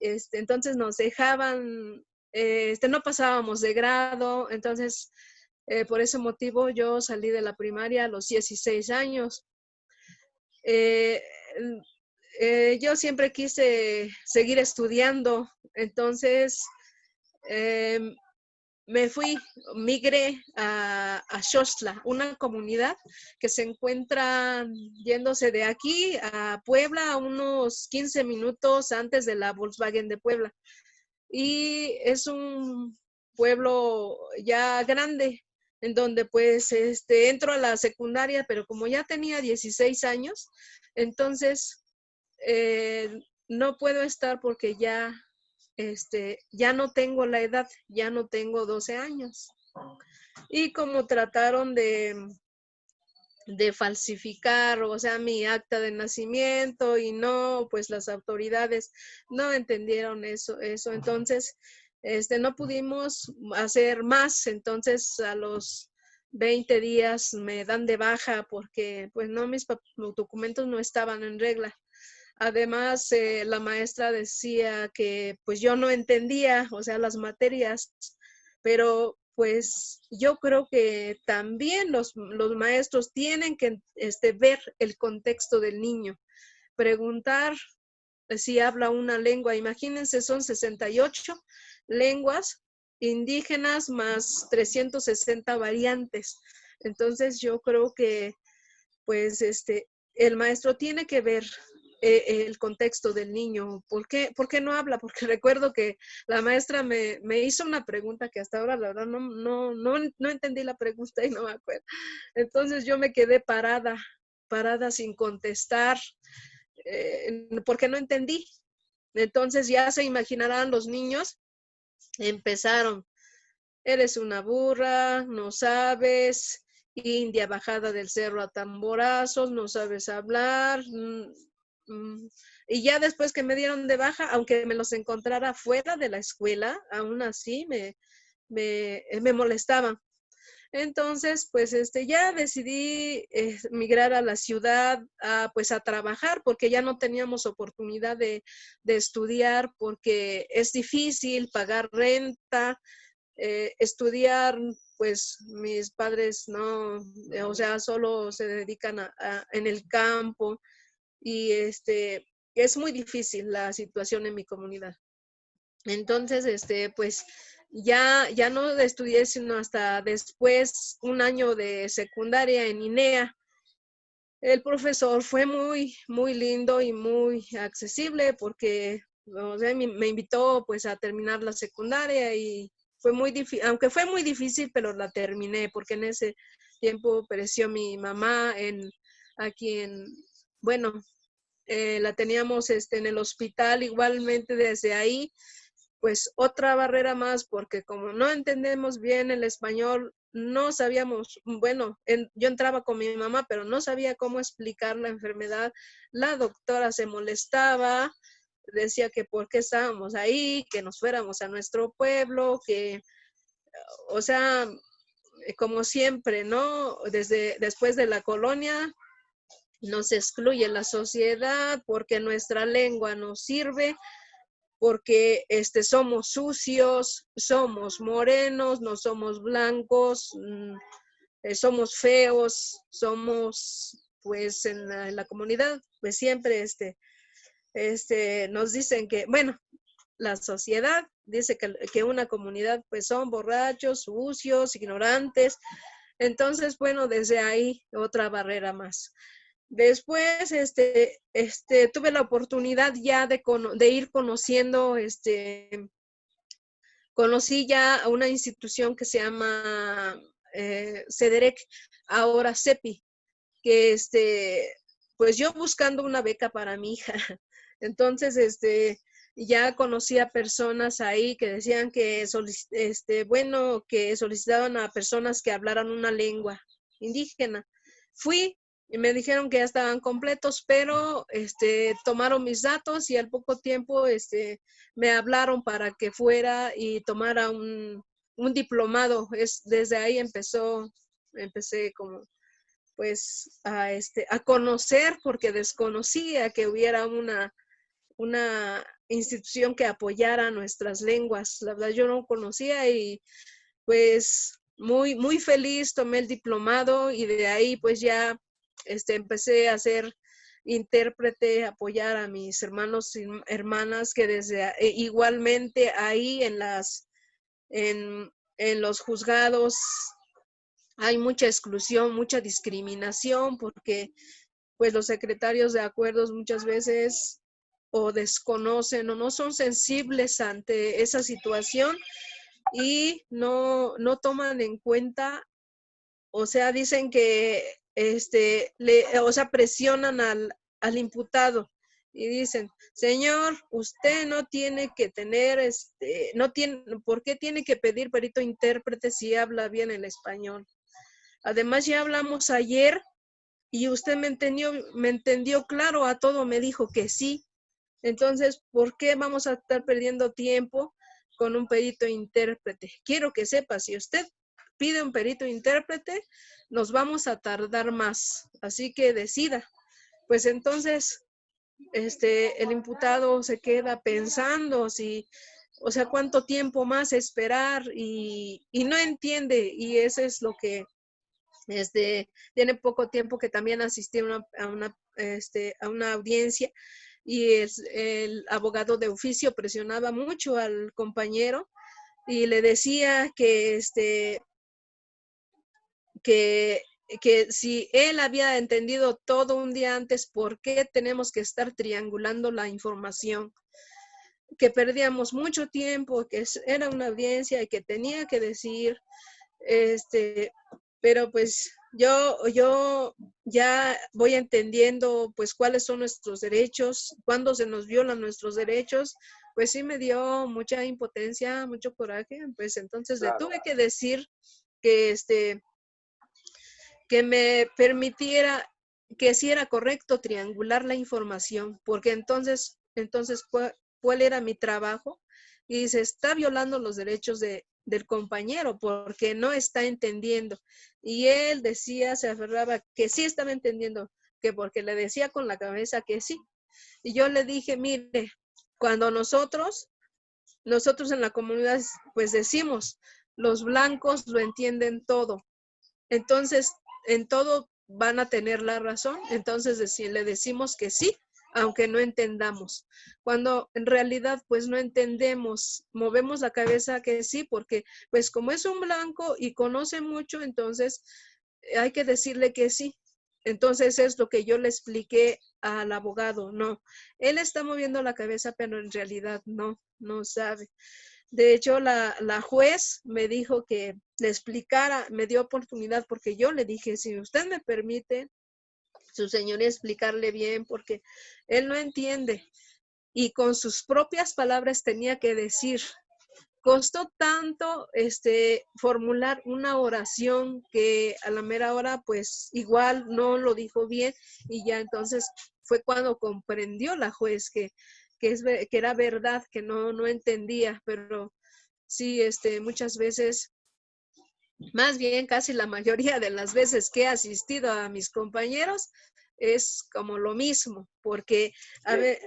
Este, entonces nos dejaban, este, no pasábamos de grado, entonces eh, por ese motivo yo salí de la primaria a los 16 años. Eh, eh, yo siempre quise seguir estudiando, entonces em, me fui, migré a, a una comunidad que se encuentra yéndose de aquí a Puebla, a unos 15 minutos antes de la Volkswagen de Puebla. Y es un pueblo ya grande, en donde pues este, entro a la secundaria, pero como ya tenía 16 años, entonces eh, no puedo estar porque ya este, ya no tengo la edad, ya no tengo 12 años. Y como trataron de, de falsificar, o sea, mi acta de nacimiento y no, pues las autoridades no entendieron eso, eso. Entonces, este, no pudimos hacer más. Entonces, a los 20 días me dan de baja porque, pues no, mis documentos no estaban en regla. Además, eh, la maestra decía que pues yo no entendía, o sea, las materias, pero pues yo creo que también los, maestros tienen que este, ver el contexto del niño, preguntar si habla una lengua. Imagínense, son 68 lenguas indígenas más 360 variantes. Entonces yo creo que pues este el maestro tiene que ver eh, el contexto del niño. ¿Por qué, ¿Por qué, no habla? Porque recuerdo que la maestra me, me, hizo una pregunta que hasta ahora la verdad no, no, no, no entendí la pregunta y no me acuerdo. Entonces yo me quedé parada, parada sin contestar, eh, porque no entendí. Entonces ya se imaginarán los niños, empezaron, eres una burra, no sabes, india bajada del cerro a tamborazos, no sabes hablar. Mm, mm. Y ya después que me dieron de baja, aunque me los encontrara fuera de la escuela, aún así me, me, me molestaban. Entonces, pues este, ya decidí eh, migrar a la ciudad, a, pues a trabajar, porque ya no teníamos oportunidad de, estudiar, porque es difícil pagar renta, eh, estudiar, pues mis padres no, eh, o sea, solo se dedican en el campo y este, es muy difícil la situación en mi comunidad. Entonces, este, pues ya, ya no estudié sino hasta después, un año de secundaria en INEA. El profesor fue muy, muy lindo y muy accesible porque me, invitó pues a terminar la secundaria y fue muy difícil, aunque fue muy difícil, pero la terminé porque en ese tiempo pereció mi mamá en, aquí en, bueno, eh, la teníamos este, en el hospital igualmente desde ahí pues otra barrera más, porque como no entendemos bien el español, no sabíamos, bueno, yo entraba con mi mamá, pero no sabía cómo explicar la enfermedad. La doctora se molestaba, decía que por qué estábamos ahí, que nos fuéramos a nuestro pueblo, que, o sea, como siempre, ¿no? Desde después de la colonia nos excluye la sociedad porque nuestra lengua no sirve porque este, somos sucios, somos morenos, no somos blancos, mm, eh, somos feos, somos pues en la, comunidad, pues siempre este, este, nos dicen que, bueno, la sociedad dice que, que una comunidad pues son borrachos, sucios, ignorantes. Entonces, bueno, desde ahí otra barrera más. Después, este, este, tuve la oportunidad ya de, ir conociendo, este, conocí ya a una institución que se llama eh, CEDEREC, ahora CEPI, que este, pues yo buscando una beca para mi hija. Entonces, este, ya conocí a personas ahí que decían que, este, bueno, que solicitaban a personas que hablaran una lengua indígena. Fui, y me dijeron que ya estaban completos, pero este, tomaron mis datos y al poco tiempo este, me hablaron para que fuera y tomara un, diplomado. Es, desde ahí empezó, empecé como pues a, este, a conocer porque desconocía que hubiera una, una institución que apoyara nuestras lenguas. La verdad yo no conocía y pues muy, muy feliz tomé el diplomado y de ahí pues ya este, empecé a ser intérprete, apoyar a mis hermanos y hermanas que desde e, igualmente ahí en las en, en los juzgados hay mucha exclusión, mucha discriminación porque pues los secretarios de acuerdos muchas veces o desconocen o no son sensibles ante esa situación y no, no toman en cuenta, o sea, dicen que este, le, o sea, presionan al, al imputado y dicen, señor, usted no tiene que tener, este, no tiene, ¿por qué tiene que pedir perito intérprete si habla bien el español? Además, ya hablamos ayer y usted me entendió, me entendió claro a todo, me dijo que sí. Entonces, ¿por qué vamos a estar perdiendo tiempo con un perito intérprete? Quiero que sepa, si usted pide un perito intérprete, nos vamos a tardar más. Así que decida. Pues entonces, este, el imputado se queda pensando si, o sea, cuánto tiempo más esperar y, no entiende. Y eso es lo que, este, tiene poco tiempo que también asistí a una, a una, este, a una audiencia y es, el abogado de oficio presionaba mucho al compañero y le decía que este que, que si él había entendido todo un día antes, ¿por qué tenemos que estar triangulando la información? Que perdíamos mucho tiempo, que era una audiencia y que tenía que decir, este, pero pues yo, yo ya voy entendiendo pues cuáles son nuestros derechos, cuándo se nos violan nuestros derechos, pues sí me dio mucha impotencia, mucho coraje, pues entonces le tuve que decir que este que me permitiera que si era correcto triangular la información, porque entonces entonces cuál era mi trabajo y se está violando los derechos de, del compañero porque no está entendiendo. Y él decía, se aferraba que sí estaba entendiendo, que porque le decía con la cabeza que sí. Y yo le dije, mire, cuando nosotros, nosotros en la comunidad, pues decimos, los blancos lo entienden todo. Entonces, en todo van a tener la razón. Entonces, le decimos que sí, aunque no entendamos. Cuando en realidad pues no entendemos, movemos la cabeza que sí, porque pues como es un blanco y conoce mucho, entonces eh, hay que decirle que sí. Entonces es lo que yo le expliqué al abogado, no, él está moviendo la cabeza, pero en realidad no, no sabe. De hecho, la, la, juez me dijo que le explicara, me dio oportunidad porque yo le dije, si usted me permite, su señoría explicarle bien porque él no entiende. Y con sus propias palabras tenía que decir, costó tanto este formular una oración que a la mera hora pues igual no lo dijo bien y ya entonces fue cuando comprendió la juez que, que, es, que era verdad, que no, no entendía, pero sí, este, muchas veces más bien casi la mayoría de las veces que he asistido a mis compañeros es como lo mismo, porque a ver,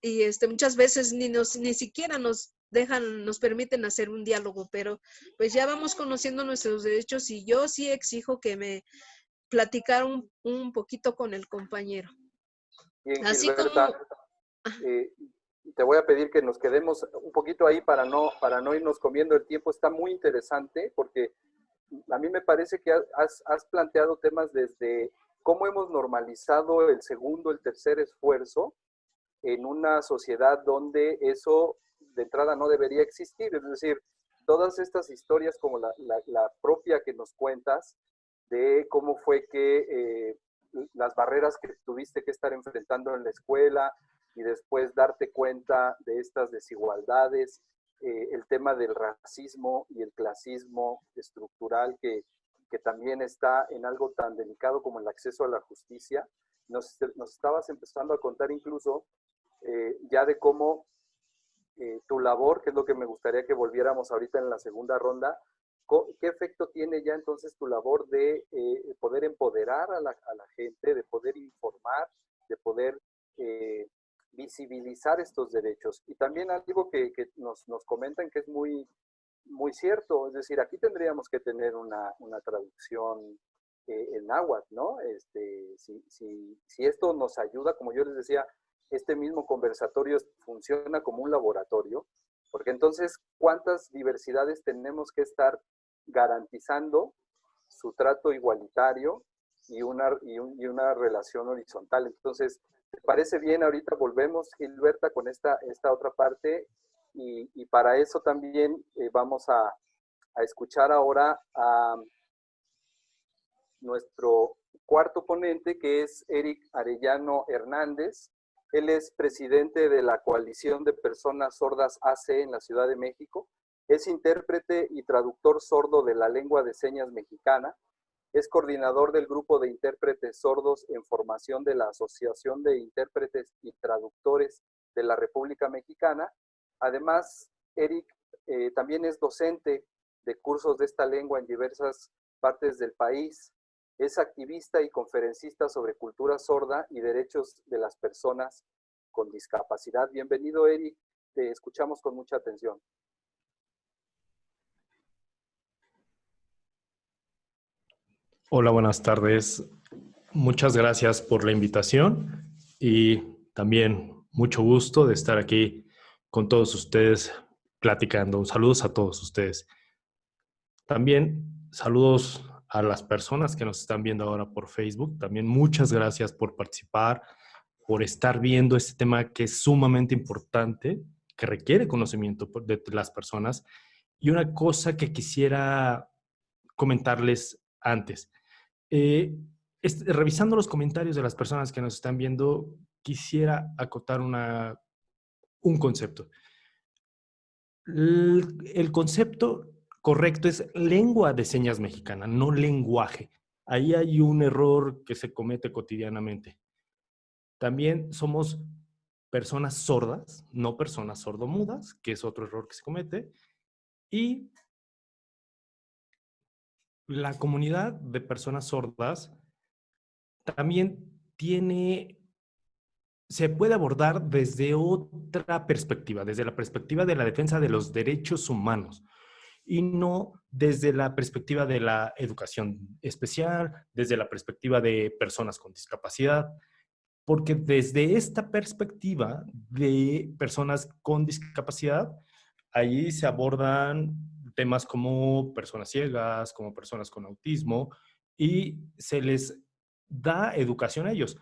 y este, muchas veces ni, nos, ni siquiera nos dejan, nos permiten hacer un diálogo, pero pues ya vamos conociendo nuestros derechos y yo sí exijo que me platicaron un, poquito con el compañero. Así como... Eh, te voy a pedir que nos quedemos un poquito ahí para no, para no irnos comiendo el tiempo. Está muy interesante porque a mí me parece que has, has planteado temas desde cómo hemos normalizado el segundo, el tercer esfuerzo en una sociedad donde eso de entrada no debería existir. Es decir, todas estas historias como la, propia que nos cuentas de cómo fue que eh, las barreras que tuviste que estar enfrentando en la escuela, y después darte cuenta de estas desigualdades, eh, el tema del racismo y el clasismo estructural que, que, también está en algo tan delicado como el acceso a la justicia. Nos, nos estabas empezando a contar incluso eh, ya de cómo eh, tu labor, que es lo que me gustaría que volviéramos ahorita en la segunda ronda, ¿qué efecto tiene ya entonces tu labor de poder empoderar a la, a la, gente, de poder informar, de poder visibilizar estos derechos. Y también algo que, nos, comentan que es muy, muy cierto, es decir, aquí tendríamos que tener una, traducción eh, en náhuatl, ¿no? Este, si, si, si, esto nos ayuda, como yo les decía, este mismo conversatorio funciona como un laboratorio, porque entonces, ¿cuántas diversidades tenemos que estar garantizando su trato igualitario y una, y una relación horizontal? Entonces, ¿Te parece bien? Ahorita volvemos, Gilberta, con esta, esta otra parte y, para eso también eh, vamos a, a, escuchar ahora a nuestro cuarto ponente, que es Eric Arellano Hernández. Él es presidente de la Coalición de Personas Sordas AC en la Ciudad de México. Es intérprete y traductor sordo de la lengua de señas mexicana es coordinador del grupo de intérpretes sordos en formación de la Asociación de Intérpretes y Traductores de la República Mexicana. Además, Eric eh, también es docente de cursos de esta lengua en diversas partes del país. Es activista y conferencista sobre cultura sorda y derechos de las personas con discapacidad. Bienvenido, Eric. Te escuchamos con mucha atención. Hola, buenas tardes. Muchas gracias por la invitación y también mucho gusto de estar aquí con todos ustedes platicando. Saludos a todos ustedes. También saludos a las personas que nos están viendo ahora por Facebook. También muchas gracias por participar, por estar viendo este tema que es sumamente importante, que requiere conocimiento de las personas. Y una cosa que quisiera comentarles antes. Eh, revisando los comentarios de las personas que nos están viendo, quisiera acotar una, un concepto. el concepto correcto es lengua de señas mexicana, no lenguaje. Ahí hay un error que se comete cotidianamente. También somos personas sordas, no personas sordomudas, que es otro error que se comete. Y la comunidad de personas sordas también tiene, se puede abordar desde otra perspectiva, desde la perspectiva de la defensa de los derechos humanos y no desde la perspectiva de la educación especial, desde la perspectiva de personas con discapacidad, porque desde esta perspectiva de personas con discapacidad, allí se abordan temas como personas ciegas, como personas con autismo, y se les da educación a ellos.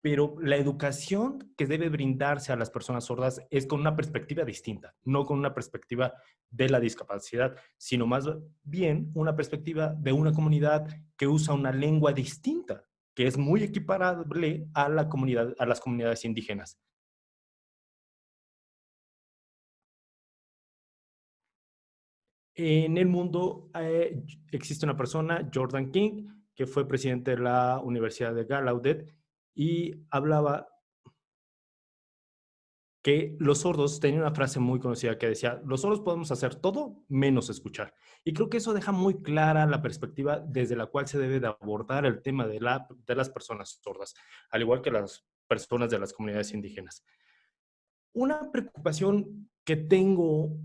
Pero la educación que debe brindarse a las personas sordas es con una perspectiva distinta, no con una perspectiva de la discapacidad, sino más bien una perspectiva de una comunidad que usa una lengua distinta, que es muy equiparable a, la comunidad, a las comunidades indígenas. En el mundo eh, existe una persona, Jordan King, que fue presidente de la Universidad de Gallaudet y hablaba que los sordos, tenía una frase muy conocida que decía, los sordos podemos hacer todo menos escuchar. Y creo que eso deja muy clara la perspectiva desde la cual se debe de abordar el tema de, la, de las personas sordas, al igual que las personas de las comunidades indígenas. Una preocupación que tengo,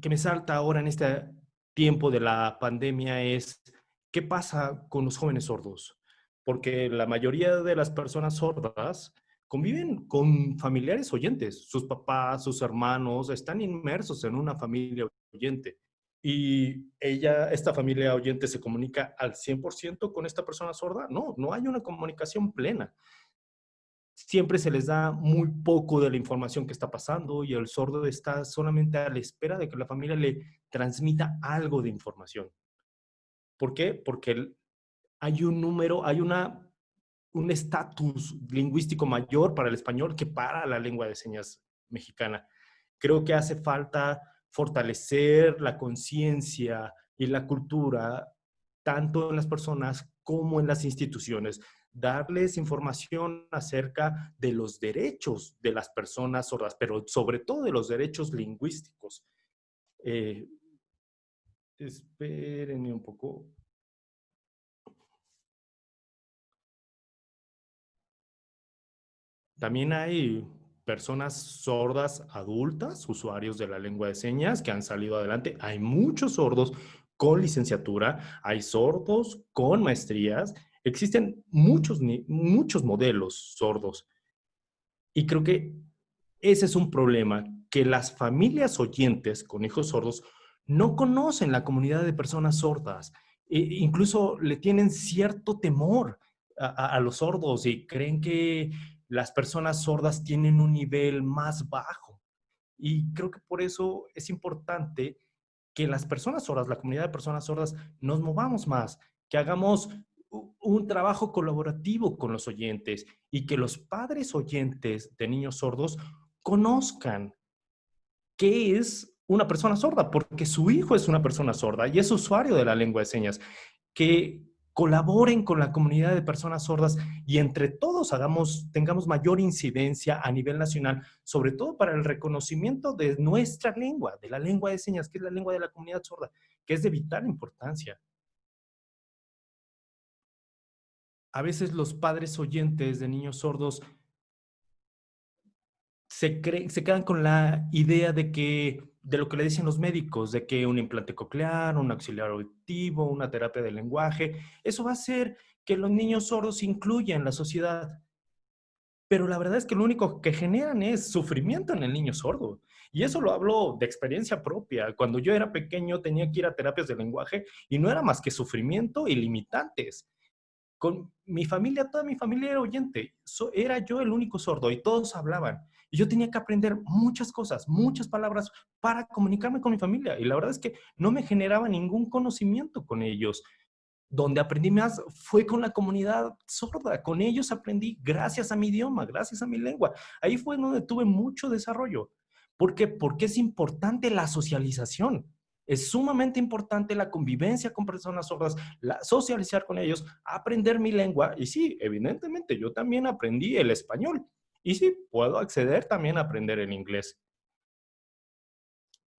que me salta ahora en este tiempo de la pandemia es, ¿qué pasa con los jóvenes sordos? Porque la mayoría de las personas sordas conviven con familiares oyentes. Sus papás, sus hermanos están inmersos en una familia oyente. Y ella, esta familia oyente, se comunica al 100% con esta persona sorda. No, no hay una comunicación plena. Siempre se les da muy poco de la información que está pasando y el sordo está solamente a la espera de que la familia le transmita algo de información. ¿Por qué? Porque hay un número, hay una un estatus lingüístico mayor para el español que para la lengua de señas mexicana. Creo que hace falta fortalecer la conciencia y la cultura tanto en las personas como en las instituciones, darles información acerca de los derechos de las personas sordas, pero sobre todo de los derechos lingüísticos. Eh, espérenme un poco. También hay personas sordas adultas, usuarios de la lengua de señas, que han salido adelante. Hay muchos sordos con licenciatura, hay sordos con maestrías. Existen muchos, muchos modelos sordos. Y creo que ese es un problema, que las familias oyentes con hijos sordos no conocen la comunidad de personas sordas. E incluso le tienen cierto temor a los sordos y creen que las personas sordas tienen un nivel más bajo. Y creo que por eso es importante que las personas sordas, la comunidad de personas sordas, nos movamos más, que hagamos un trabajo colaborativo con los oyentes y que los padres oyentes de niños sordos conozcan qué es una persona sorda, porque su hijo es una persona sorda y es usuario de la lengua de señas, que colaboren con la comunidad de personas sordas y entre todos hagamos, tengamos mayor incidencia a nivel nacional, sobre todo para el reconocimiento de nuestra lengua, de la lengua de señas, que es la lengua de la comunidad sorda, que es de vital importancia. A veces los padres oyentes de niños sordos se, se quedan con la idea de que de lo que le dicen los médicos, de que un implante coclear, un auxiliar auditivo, una terapia de lenguaje, eso va a hacer que los niños sordos incluyan la sociedad. Pero la verdad es que lo único que generan es sufrimiento en el niño sordo. Y eso lo hablo de experiencia propia. Cuando yo era pequeño tenía que ir a terapias de lenguaje y no era más que sufrimiento y limitantes. Con mi familia, toda mi familia era oyente. era yo el único sordo y todos hablaban. Y yo tenía que aprender muchas cosas, muchas palabras para comunicarme con mi familia. Y la verdad es que no me generaba ningún conocimiento con ellos. donde aprendí más fue con la comunidad sorda. Con ellos aprendí gracias a mi idioma, gracias a mi lengua. Ahí fue donde tuve mucho desarrollo. ¿Por qué? Porque es importante la socialización. Es sumamente importante la convivencia con personas sordas, la, socializar con ellos, aprender mi lengua. Y sí, evidentemente, yo también aprendí el español. Y sí, puedo acceder también a aprender el inglés.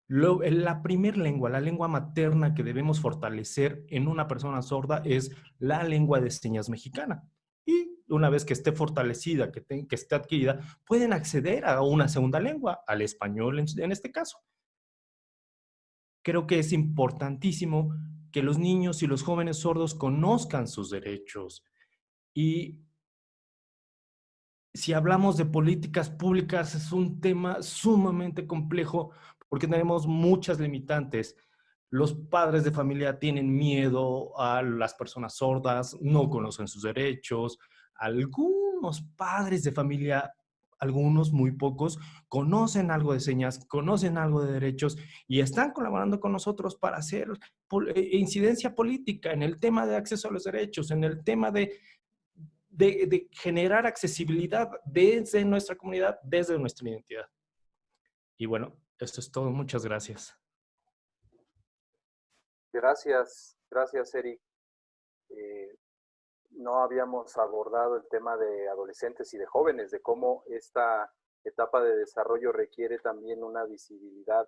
la primer lengua, la lengua materna que debemos fortalecer en una persona sorda es la lengua de señas mexicana. Y una vez que esté fortalecida, que, que esté adquirida, pueden acceder a una segunda lengua, al español en este caso creo que es importantísimo que los niños y los jóvenes sordos conozcan sus derechos. Y si hablamos de políticas públicas, es un tema sumamente complejo porque tenemos muchas limitantes. Los padres de familia tienen miedo a las personas sordas, no conocen sus derechos. Algunos padres de familia algunos, muy pocos, conocen algo de señas, conocen algo de derechos y están colaborando con nosotros para hacer eh, incidencia política en el tema de acceso a los derechos, en el tema de, de, generar accesibilidad desde nuestra comunidad, desde nuestra identidad. Y bueno, esto es todo. Muchas gracias. Gracias, gracias, Eric. Eh, no habíamos abordado el tema de adolescentes y de jóvenes, de cómo esta etapa de desarrollo requiere también una visibilidad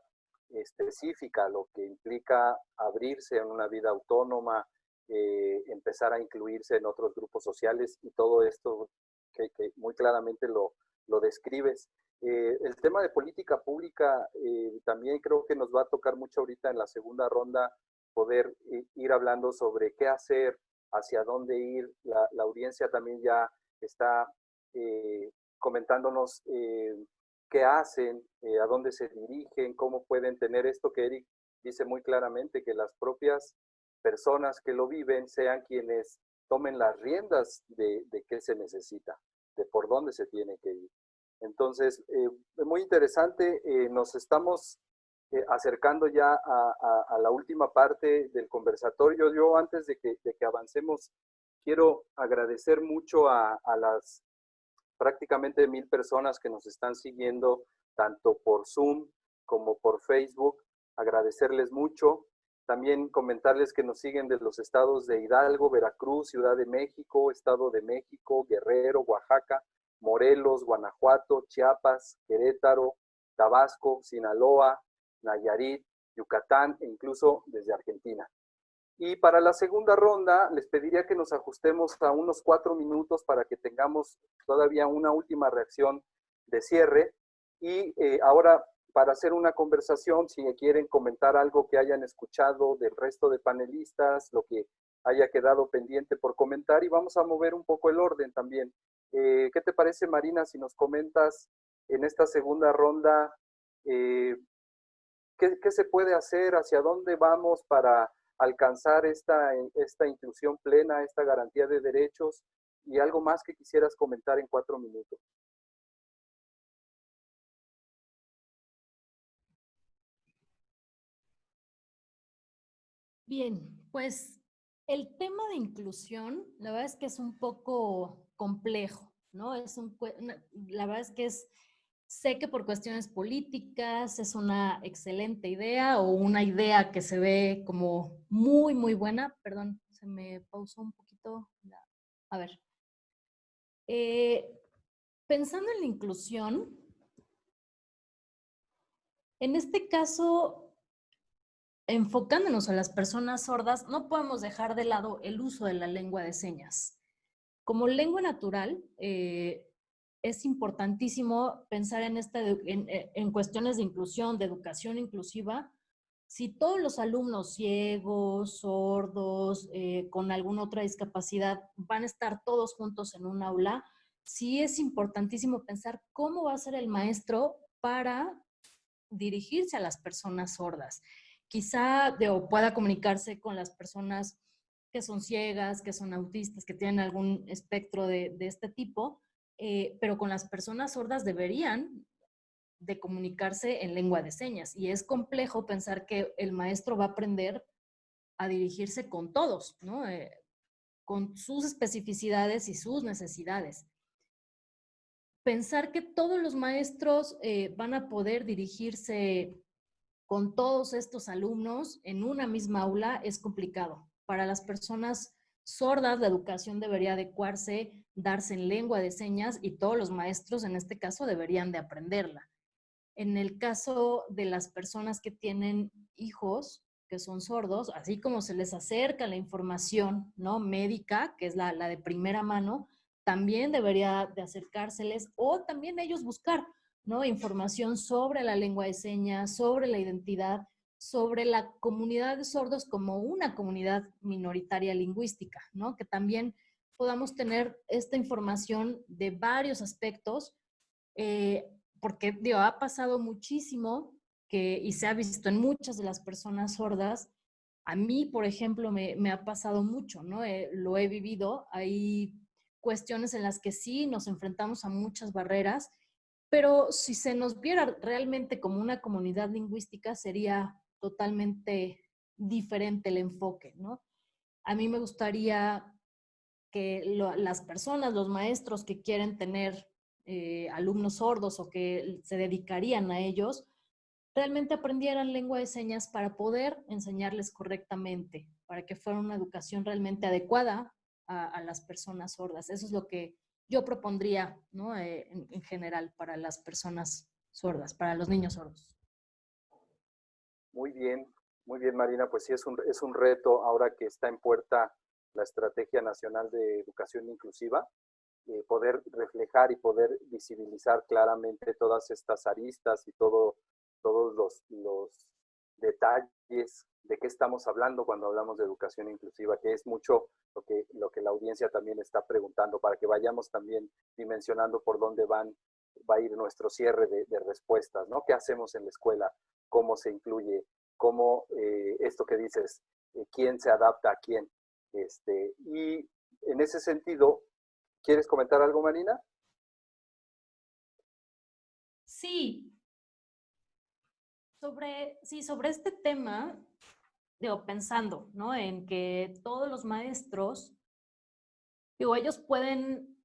específica, lo que implica abrirse en una vida autónoma, eh, empezar a incluirse en otros grupos sociales y todo esto que, muy claramente lo, lo describes. Eh, el tema de política pública eh, también creo que nos va a tocar mucho ahorita en la segunda ronda poder ir hablando sobre qué hacer hacia dónde ir. La, audiencia también ya está eh, comentándonos eh, qué hacen, eh, a dónde se dirigen, cómo pueden tener esto que Eric dice muy claramente, que las propias personas que lo viven sean quienes tomen las riendas de, de qué se necesita, de por dónde se tiene que ir. Entonces, muy interesante, nos estamos eh, acercando ya a, la última parte del conversatorio. Yo antes de que, avancemos, quiero agradecer mucho a, las prácticamente mil personas que nos están siguiendo, tanto por Zoom como por Facebook. Agradecerles mucho. También comentarles que nos siguen de los estados de Hidalgo, Veracruz, Ciudad de México, Estado de México, Guerrero, Oaxaca, Morelos, Guanajuato, Chiapas, Querétaro, Tabasco, Sinaloa, Nayarit, Yucatán e incluso desde Argentina. Y para la segunda ronda les pediría que nos ajustemos a unos cuatro minutos para que tengamos todavía una última reacción de cierre. Y eh, ahora para hacer una conversación, si quieren comentar algo que hayan escuchado del resto de panelistas, lo que haya quedado pendiente por comentar y vamos a mover un poco el orden también. Eh, ¿Qué te parece, Marina, si nos comentas en esta segunda ronda eh, ¿Qué, se puede hacer? ¿Hacia dónde vamos para alcanzar esta, esta inclusión plena, esta garantía de derechos? Y algo más que quisieras comentar en cuatro minutos. Bien, pues el tema de inclusión, la verdad es que es un poco complejo, ¿no? Es un, la verdad es que es Sé que por cuestiones políticas es una excelente idea o una idea que se ve como muy, muy buena. Perdón, se me pausó un poquito. A ver. Eh, pensando en la inclusión, en este caso, enfocándonos a las personas sordas, no podemos dejar de lado el uso de la lengua de señas. Como lengua natural, eh, es importantísimo pensar en, esta, eh, en, cuestiones de inclusión, de educación inclusiva. Si todos los alumnos ciegos, sordos, eh, con alguna otra discapacidad van a estar todos juntos en un aula, sí es importantísimo pensar cómo va a ser el maestro para dirigirse a las personas sordas. Quizá de, o pueda comunicarse con las personas que son ciegas, que son autistas, que tienen algún espectro de, de este tipo, eh, pero con las personas sordas deberían de comunicarse en lengua de señas. Y es complejo pensar que el maestro va a aprender a dirigirse con todos, ¿no? Eh, con sus especificidades y sus necesidades. Pensar que todos los maestros eh, van a poder dirigirse con todos estos alumnos en una misma aula es complicado. Para las personas sordas, la educación debería adecuarse, darse en lengua de señas y todos los maestros en este caso deberían de aprenderla. En el caso de las personas que tienen hijos que son sordos, así como se les acerca la información ¿no? médica, que es la, la de primera mano, también debería de acercárseles o también ellos buscar ¿no? Información sobre la lengua de señas, sobre la identidad, sobre la comunidad de sordos como una comunidad minoritaria lingüística, ¿no? Que también podamos tener esta información de varios aspectos, eh, porque digo, ha pasado muchísimo que, y se ha visto en muchas de las personas sordas. A mí, por ejemplo, me, ha pasado mucho, ¿no? Eh, lo he vivido. Hay cuestiones en las que sí nos enfrentamos a muchas barreras pero si se nos viera realmente como una comunidad lingüística, sería totalmente diferente el enfoque, ¿no? A mí me gustaría que las personas, los maestros que quieren tener eh, alumnos sordos o que se dedicarían a ellos, realmente aprendieran lengua de señas para poder enseñarles correctamente, para que fuera una educación realmente adecuada a, las personas sordas. Eso es lo que yo propondría ¿no? Eh, en, general para las personas sordas, para los niños sordos. Muy bien, muy bien Marina, pues sí es un, es un reto ahora que está en puerta la Estrategia Nacional de Educación Inclusiva, eh, poder reflejar y poder visibilizar claramente todas estas aristas y todo, todos los, los detalles de qué estamos hablando cuando hablamos de educación inclusiva, que es mucho lo que, lo que la audiencia también está preguntando, para que vayamos también dimensionando por dónde van, va a ir nuestro cierre de, respuestas, ¿no? ¿Qué hacemos en la escuela? ¿Cómo se incluye? ¿Cómo eh, esto que dices, eh, quién se adapta a quién? Este, y en ese sentido, ¿quieres comentar algo, Marina? Sí. Sobre, sí, sobre este tema, digo, pensando, ¿no? En que todos los maestros, digo, ellos pueden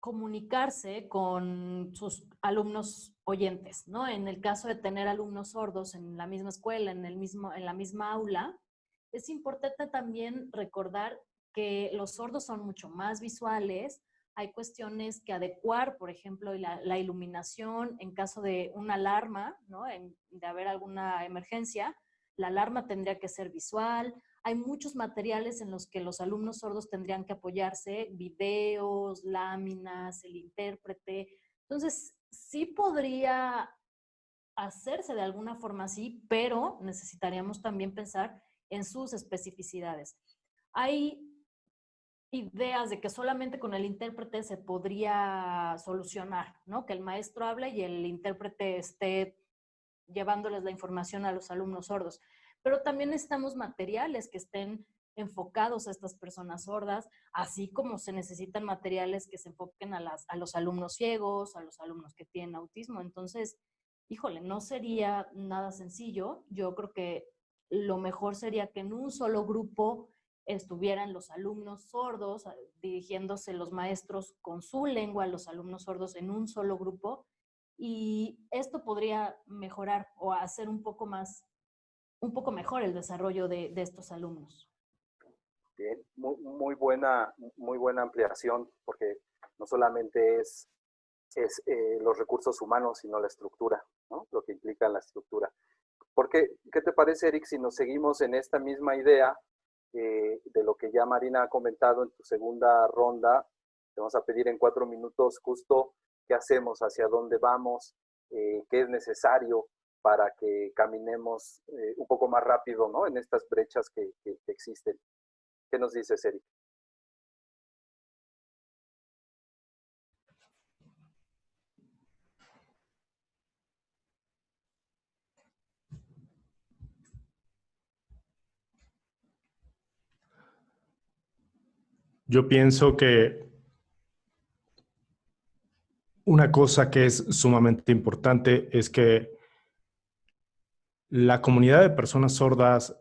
comunicarse con sus alumnos oyentes, ¿no? En el caso de tener alumnos sordos en la misma escuela, en, el mismo, en la misma aula, es importante también recordar que los sordos son mucho más visuales, hay cuestiones que adecuar, por ejemplo, la, iluminación en caso de una alarma, ¿no? de haber alguna emergencia, la alarma tendría que ser visual, hay muchos materiales en los que los alumnos sordos tendrían que apoyarse, videos, láminas, el intérprete. Entonces, sí podría hacerse de alguna forma así, pero necesitaríamos también pensar en sus especificidades. Hay ideas de que solamente con el intérprete se podría solucionar, ¿no? Que el maestro hable y el intérprete esté llevándoles la información a los alumnos sordos. Pero también necesitamos materiales que estén enfocados a estas personas sordas, así como se necesitan materiales que se enfoquen a, a los alumnos ciegos, a los alumnos que tienen autismo. Entonces, híjole, no sería nada sencillo. Yo creo que lo mejor sería que en un solo grupo estuvieran los alumnos sordos, dirigiéndose los maestros con su lengua a los alumnos sordos en un solo grupo y esto podría mejorar o hacer un poco más, un poco mejor el desarrollo de, estos alumnos. Bien, muy, buena, muy buena ampliación, porque no solamente es, es eh, los recursos humanos, sino la estructura, ¿no? lo que implica la estructura. Porque, ¿qué te parece, Eric, si nos seguimos en esta misma idea eh, de lo que ya Marina ha comentado en tu segunda ronda? Te vamos a pedir en cuatro minutos justo qué hacemos, hacia dónde vamos, eh, qué es necesario para que caminemos eh, un poco más rápido ¿no? en estas brechas que, existen. ¿Qué nos dices, Eric? Yo pienso que una cosa que es sumamente importante es que la comunidad de personas sordas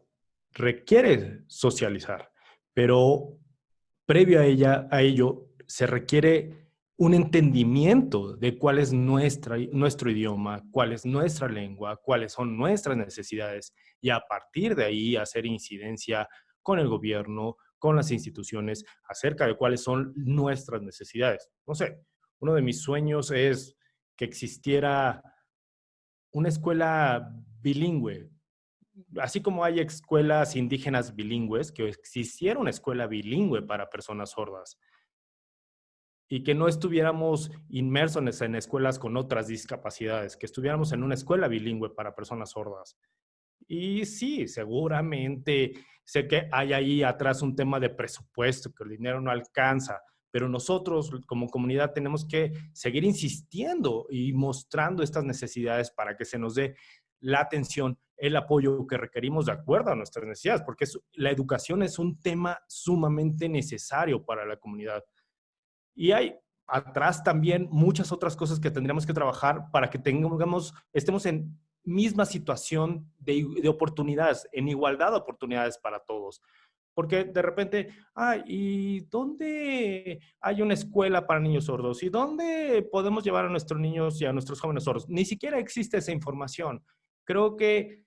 requiere socializar, pero previo a, ella, a ello se requiere un entendimiento de cuál es nuestra, nuestro idioma, cuál es nuestra lengua, cuáles son nuestras necesidades y a partir de ahí hacer incidencia con el gobierno, con las instituciones acerca de cuáles son nuestras necesidades. No sé, uno de mis sueños es que existiera una escuela bilingüe, así como hay escuelas indígenas bilingües, que existiera una escuela bilingüe para personas sordas y que no estuviéramos inmersos en escuelas con otras discapacidades, que estuviéramos en una escuela bilingüe para personas sordas. Y sí, seguramente sé que hay ahí atrás un tema de presupuesto, que el dinero no alcanza, pero nosotros como comunidad tenemos que seguir insistiendo y mostrando estas necesidades para que se nos dé la atención, el apoyo que requerimos de acuerdo a nuestras necesidades, porque la educación es un tema sumamente necesario para la comunidad. Y hay atrás también muchas otras cosas que tendríamos que trabajar para que tengamos, estemos en misma situación de, de oportunidades, en igualdad de oportunidades para todos. Porque de repente, ay, ¿y dónde hay una escuela para niños sordos? ¿Y dónde podemos llevar a nuestros niños y a nuestros jóvenes sordos? Ni siquiera existe esa información. Creo que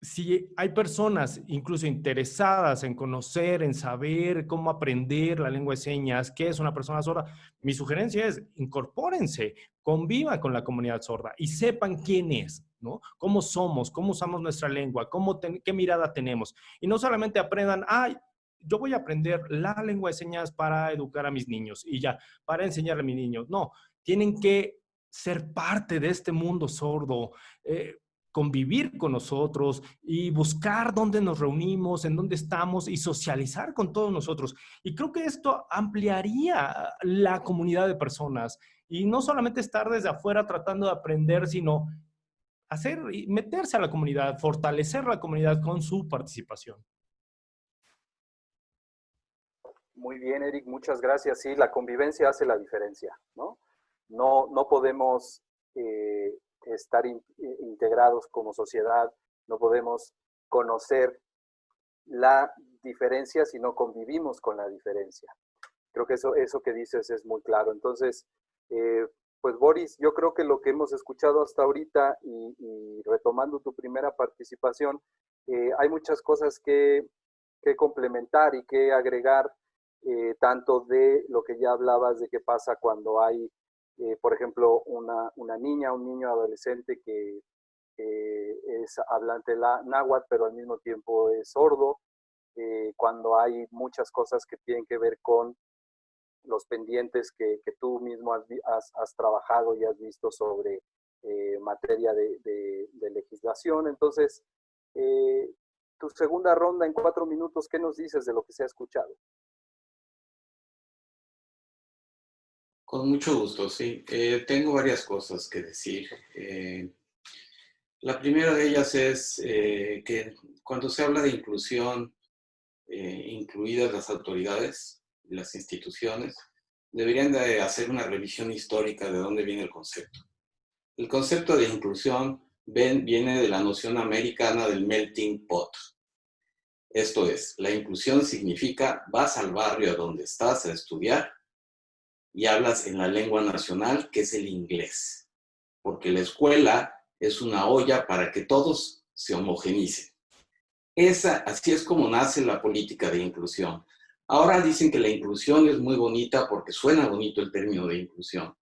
si hay personas incluso interesadas en conocer, en saber cómo aprender la lengua de señas, qué es una persona sorda, mi sugerencia es incorpórense, convivan con la comunidad sorda y sepan quién es, ¿no? Cómo somos, cómo usamos nuestra lengua, cómo qué mirada tenemos. Y no solamente aprendan, ay, yo voy a aprender la lengua de señas para educar a mis niños y ya, para enseñarle a mis niños. No, tienen que ser parte de este mundo sordo. Eh, convivir con nosotros y buscar dónde nos reunimos, en dónde estamos y socializar con todos nosotros. Y creo que esto ampliaría la comunidad de personas y no solamente estar desde afuera tratando de aprender, sino hacer y meterse a la comunidad, fortalecer la comunidad con su participación. Muy bien, Eric, muchas gracias. Sí, la convivencia hace la diferencia, ¿no? No, no podemos eh, estar integrados como sociedad, no podemos conocer la diferencia si no convivimos con la diferencia. Creo que eso, eso que dices es muy claro. Entonces, eh, pues Boris, yo creo que lo que hemos escuchado hasta ahorita y, retomando tu primera participación, eh, hay muchas cosas que, complementar y que agregar, eh, tanto de lo que ya hablabas de qué pasa cuando hay eh, por ejemplo, una, una, niña, un niño adolescente que es hablante la náhuatl, pero al mismo tiempo es sordo, eh, cuando hay muchas cosas que tienen que ver con los pendientes que, tú mismo has, trabajado y has visto sobre eh, materia de, legislación. Entonces, tu segunda ronda en cuatro minutos, ¿qué nos dices de lo que se ha escuchado? Con mucho gusto, sí. Eh, tengo varias cosas que decir. Eh, la primera de ellas es eh, que cuando se habla de inclusión, incluidas las autoridades las instituciones, deberían de hacer una revisión histórica de dónde viene el concepto. El concepto de inclusión viene de la noción americana del melting pot. Esto es, la inclusión significa vas al barrio donde estás a estudiar y hablas en la lengua nacional, que es el inglés. Porque la escuela es una olla para que todos se homogenicen. Esa, así es como nace la política de inclusión. Ahora dicen que la inclusión es muy bonita porque suena bonito el término de inclusión,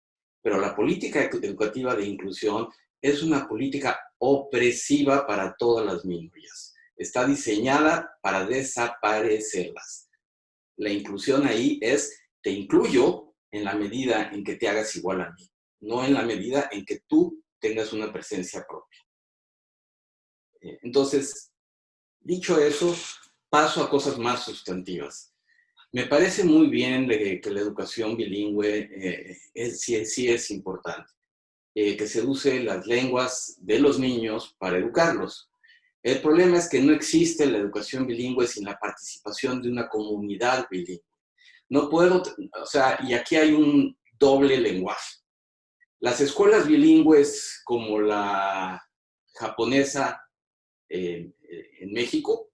pero la política educativa de inclusión es una política opresiva para todas las minorías. Está diseñada para desaparecerlas. La inclusión ahí es, te incluyo, en la medida en que te hagas igual a mí, no en la medida en que tú tengas una presencia propia. Eh, entonces, dicho eso, paso a cosas más sustantivas. Me parece muy bien que la educación bilingüe eh, sí, es importante, eh, que se use las lenguas de los niños para educarlos. El problema es que no existe la educación bilingüe sin la participación de una comunidad bilingüe. No puedo, o sea, y aquí hay un doble lenguaje. Las escuelas bilingües como la japonesa en México.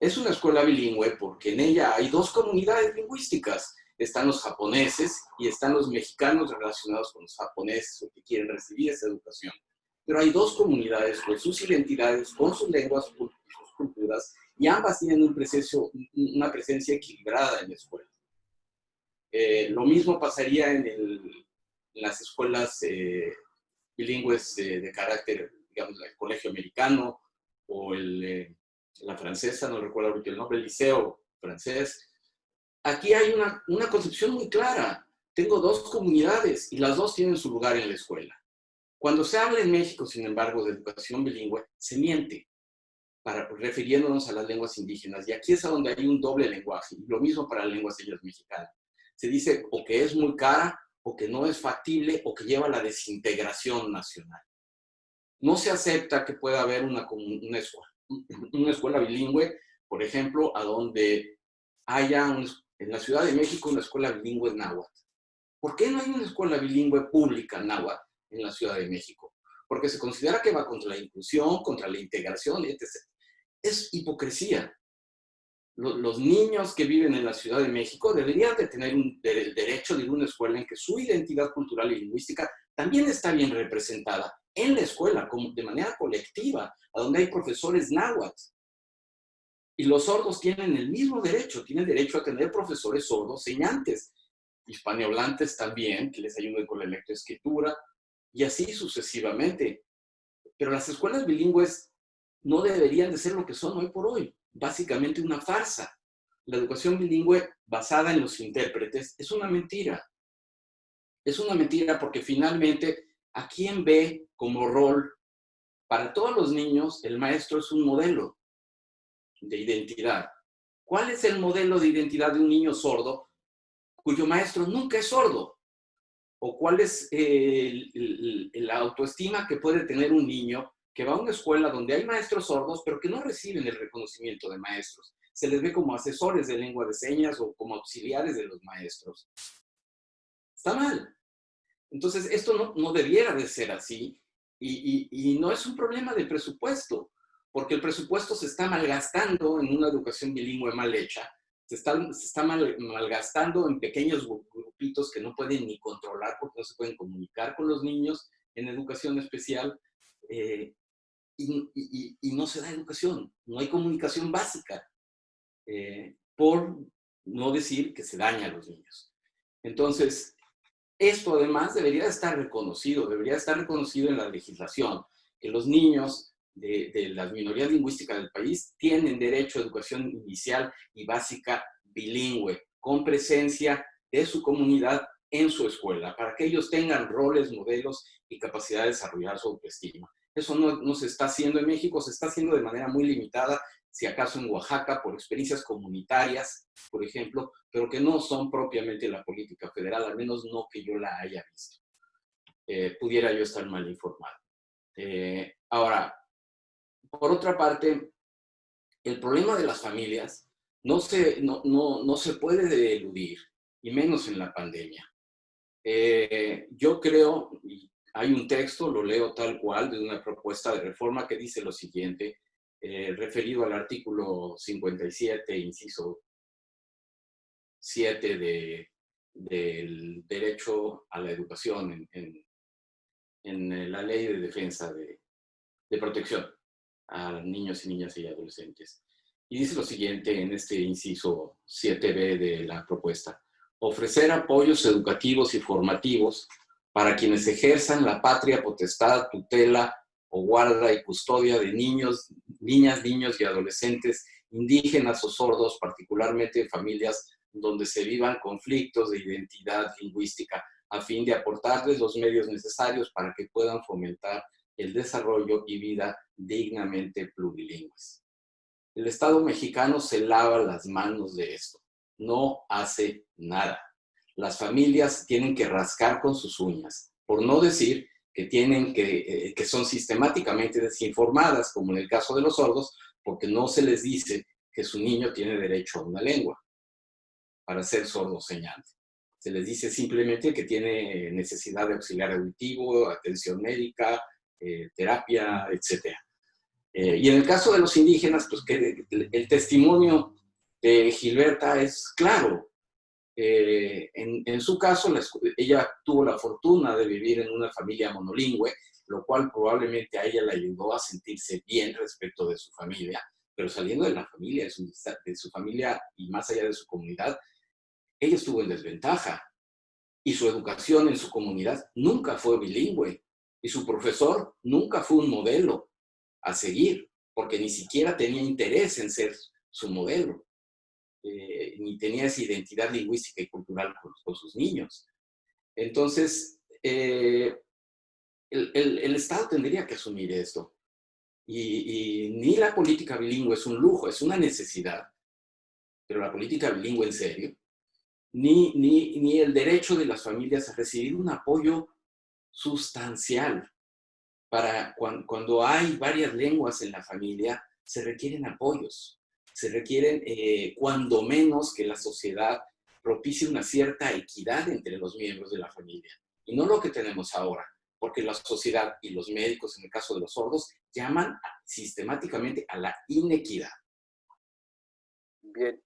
Es una escuela bilingüe porque en ella hay dos comunidades lingüísticas. Están los japoneses y están los mexicanos relacionados con los japoneses o que quieren recibir esa educación. Pero hay dos comunidades con sus identidades, con sus lenguas sus culturas, y ambas tienen un una presencia equilibrada en la escuela. Eh, lo mismo pasaría en, las escuelas eh, bilingües de carácter, digamos, el colegio americano o el, eh, la francesa, no recuerdo ahorita el nombre, el liceo francés. Aquí hay una, una concepción muy clara. Tengo dos comunidades y las dos tienen su lugar en la escuela. Cuando se habla en México, sin embargo, de educación bilingüe, se miente, para, refiriéndonos a las lenguas indígenas. Y aquí es a donde hay un doble lenguaje. lo mismo para las lenguas señas mexicanas. Se dice o que es muy cara, o que no es factible, o que lleva a la desintegración nacional. No se acepta que pueda haber una, escuela bilingüe, por ejemplo, a donde haya en la Ciudad de México una escuela bilingüe náhuatl. ¿Por qué no hay una escuela bilingüe pública náhuatl en la Ciudad de México? Porque se considera que va contra la inclusión, contra la integración, etc. Es hipocresía. Los, niños que viven en la Ciudad de México deberían de tener el derecho de ir a una escuela en que su identidad cultural y lingüística también está bien representada en la escuela, como de manera colectiva, a donde hay profesores náhuatl. Y los sordos tienen el mismo derecho, tienen derecho a tener profesores sordos señantes, hispanohablantes también, que les ayuden con la lectoescritura, y así sucesivamente. Pero las escuelas bilingües no deberían de ser lo que son hoy por hoy, básicamente una farsa. La educación bilingüe basada en los intérpretes es una mentira. Es una mentira porque finalmente, ¿a quién ve como rol para todos los niños, el maestro es un modelo de identidad. ¿Cuál es el modelo de identidad de un niño sordo cuyo maestro nunca es sordo? ¿O cuál es la autoestima que puede tener un niño que va a una escuela donde hay maestros sordos, pero que no reciben el reconocimiento de maestros? Se les ve como asesores de lengua de señas o como auxiliares de los maestros. Está mal. Entonces, esto no, no debiera de ser así y, no es un problema de presupuesto, porque el presupuesto se está malgastando en una educación bilingüe mal hecha, se está, se está mal, malgastando en pequeños grupitos que no pueden ni controlar porque no se pueden comunicar con los niños en educación especial, eh, y, no se da educación, no hay comunicación básica, eh, por no decir que se daña a los niños. Entonces, esto además debería estar reconocido, debería estar reconocido en la legislación, que los niños de, las minorías lingüísticas del país tienen derecho a educación inicial y básica bilingüe, con presencia de su comunidad en su escuela, para que ellos tengan roles, modelos y capacidad de desarrollar su autoestima. Eso no, se está haciendo en México, se está haciendo de manera muy limitada si acaso en Oaxaca, por experiencias comunitarias, por ejemplo, pero que no son propiamente la política federal, al menos no que yo la haya visto. Eh, pudiera yo estar mal informado. Eh, ahora, por otra parte, el problema de las familias no se, no, no, no se puede eludir, y menos en la pandemia. Eh, yo creo, hay un texto, lo leo tal cual, de una propuesta de reforma que dice lo siguiente, eh, referido al artículo 57, inciso 7 de, del derecho a la educación en, en, la ley de defensa de, de, protección a niños y niñas y adolescentes. Y dice lo siguiente en este inciso 7b de la propuesta. Ofrecer apoyos educativos y formativos para quienes ejerzan la patria potestad, tutela o guarda y custodia de niños, niñas, niños y adolescentes indígenas o sordos, particularmente en familias donde se vivan conflictos de identidad lingüística, a fin de aportarles los medios necesarios para que puedan fomentar el desarrollo y vida dignamente plurilingües. El Estado mexicano se lava las manos de esto, no hace nada. Las familias tienen que rascar con sus uñas, por no decir que, tienen que, eh, que son sistemáticamente desinformadas, como en el caso de los sordos, porque no se les dice que su niño tiene derecho a una lengua para ser sordo señante. Se les dice simplemente que tiene necesidad de auxiliar auditivo, atención médica, eh, terapia, etc. Eh, y en el caso de los indígenas, pues que el, testimonio de Gilberta es claro. Eh, en, su caso, ella tuvo la fortuna de vivir en una familia monolingüe, lo cual probablemente a ella le ayudó a sentirse bien respecto de su familia, pero saliendo de la familia, de su familia y más allá de su comunidad, ella estuvo en desventaja. Y su educación en su comunidad nunca fue bilingüe y su profesor nunca fue un modelo a seguir, porque ni siquiera tenía interés en ser su modelo, eh, ni tenía esa identidad lingüística y cultural con, sus niños. Entonces, eh, el, Estado tendría que asumir esto. Y, y, ni la política bilingüe es un lujo, es una necesidad, pero la política bilingüe en serio, ni, ni, ni el derecho de las familias a recibir un apoyo sustancial para cuando, hay varias lenguas en la familia, se requieren apoyos, se requieren eh, cuando menos que la sociedad propicie una cierta equidad entre los miembros de la familia. Y no lo que tenemos ahora, porque la sociedad y los médicos, en el caso de los sordos, llaman sistemáticamente a la inequidad. Bien.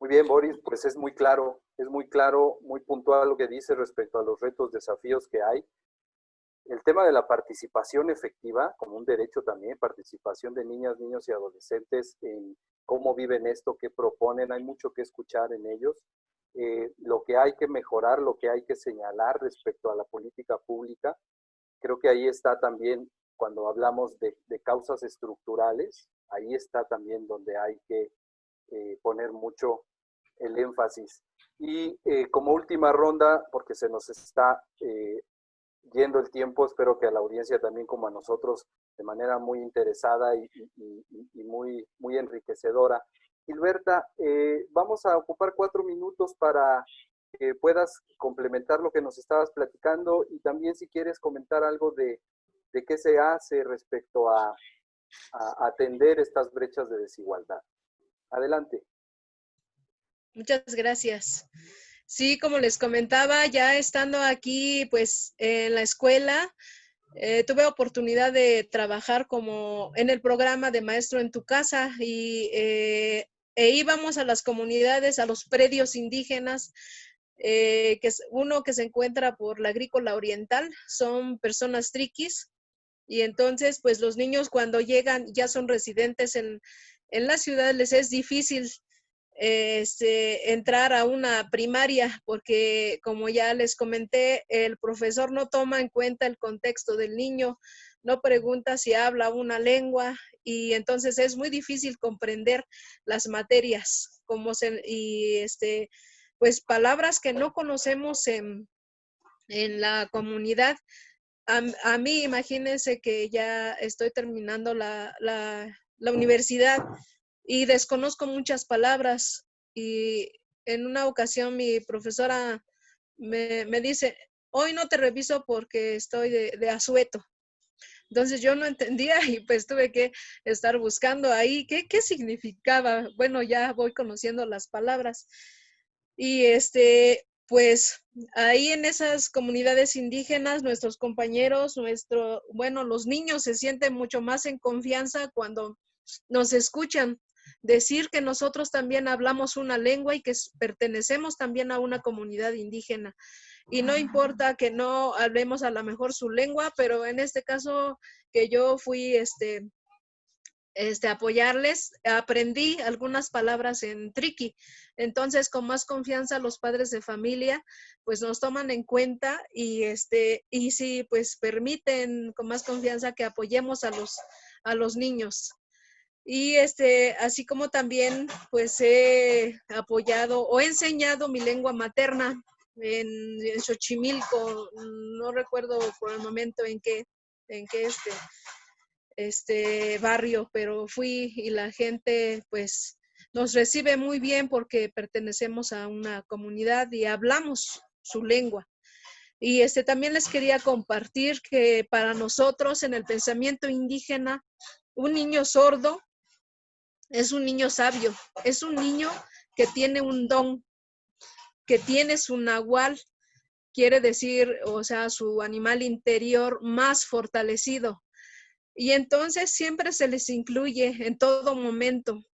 Muy bien, Boris, pues es muy claro, es muy claro, muy puntual lo que dice respecto a los retos, desafíos que hay el tema de la participación efectiva, como un derecho también, participación de niñas, niños y adolescentes en cómo viven esto, qué proponen, hay mucho que escuchar en ellos. Eh, lo que hay que mejorar, lo que hay que señalar respecto a la política pública. Creo que ahí está también, cuando hablamos de, causas estructurales, ahí está también donde hay que eh, poner mucho el énfasis. Y eh, como última ronda, porque se nos está yendo el tiempo, espero que a la audiencia también como a nosotros, de manera muy interesada y, muy, muy enriquecedora. Gilberta, eh, vamos a ocupar cuatro minutos para que puedas complementar lo que nos estabas platicando y también si quieres comentar algo de, de qué se hace respecto a, a atender estas brechas de desigualdad. Adelante. Muchas gracias. Sí, como les comentaba, ya estando aquí, pues, en la escuela, eh, tuve oportunidad de trabajar como en el programa de Maestro en tu Casa y eh, e íbamos a las comunidades, a los predios indígenas, eh, que es uno que se encuentra por la agrícola oriental, son personas triquis, y entonces, pues los niños cuando llegan ya son residentes en, en la ciudad, les es difícil este, entrar a una primaria, porque como ya les comenté, el profesor no toma en cuenta el contexto del niño, no pregunta si habla una lengua y entonces es muy difícil comprender las materias como y este, pues palabras que no conocemos en, en la comunidad. A, mí, imagínense que ya estoy terminando la, la, la universidad y desconozco muchas palabras y en una ocasión mi profesora me, dice, hoy no te reviso porque estoy de, asueto. Entonces yo no entendía y pues tuve que estar buscando ahí qué, qué significaba. Bueno, ya voy conociendo las palabras. Y este, pues ahí en esas comunidades indígenas, nuestros compañeros, nuestro, bueno, los niños se sienten mucho más en confianza cuando nos escuchan decir que nosotros también hablamos una lengua y que pertenecemos también a una comunidad indígena. Y no importa que no hablemos a lo mejor su lengua, pero en este caso que yo fui este, este, apoyarles, aprendí algunas palabras en triqui. Entonces, con más confianza, los padres de familia, pues nos toman en cuenta y, este, y sí, pues permiten con más confianza que apoyemos a los, a los niños. Y este, así como también pues he apoyado o he enseñado mi lengua materna en, Xochimilco, no recuerdo por el momento en qué, en qué este, este barrio, pero fui y la gente pues nos recibe muy bien porque pertenecemos a una comunidad y hablamos su lengua. Y este también les quería compartir que para nosotros en el pensamiento indígena, un niño sordo es un niño sabio, es un niño que tiene un don, que tiene su nahual, quiere decir, o sea, su animal interior más fortalecido. Y entonces siempre se les incluye en todo momento.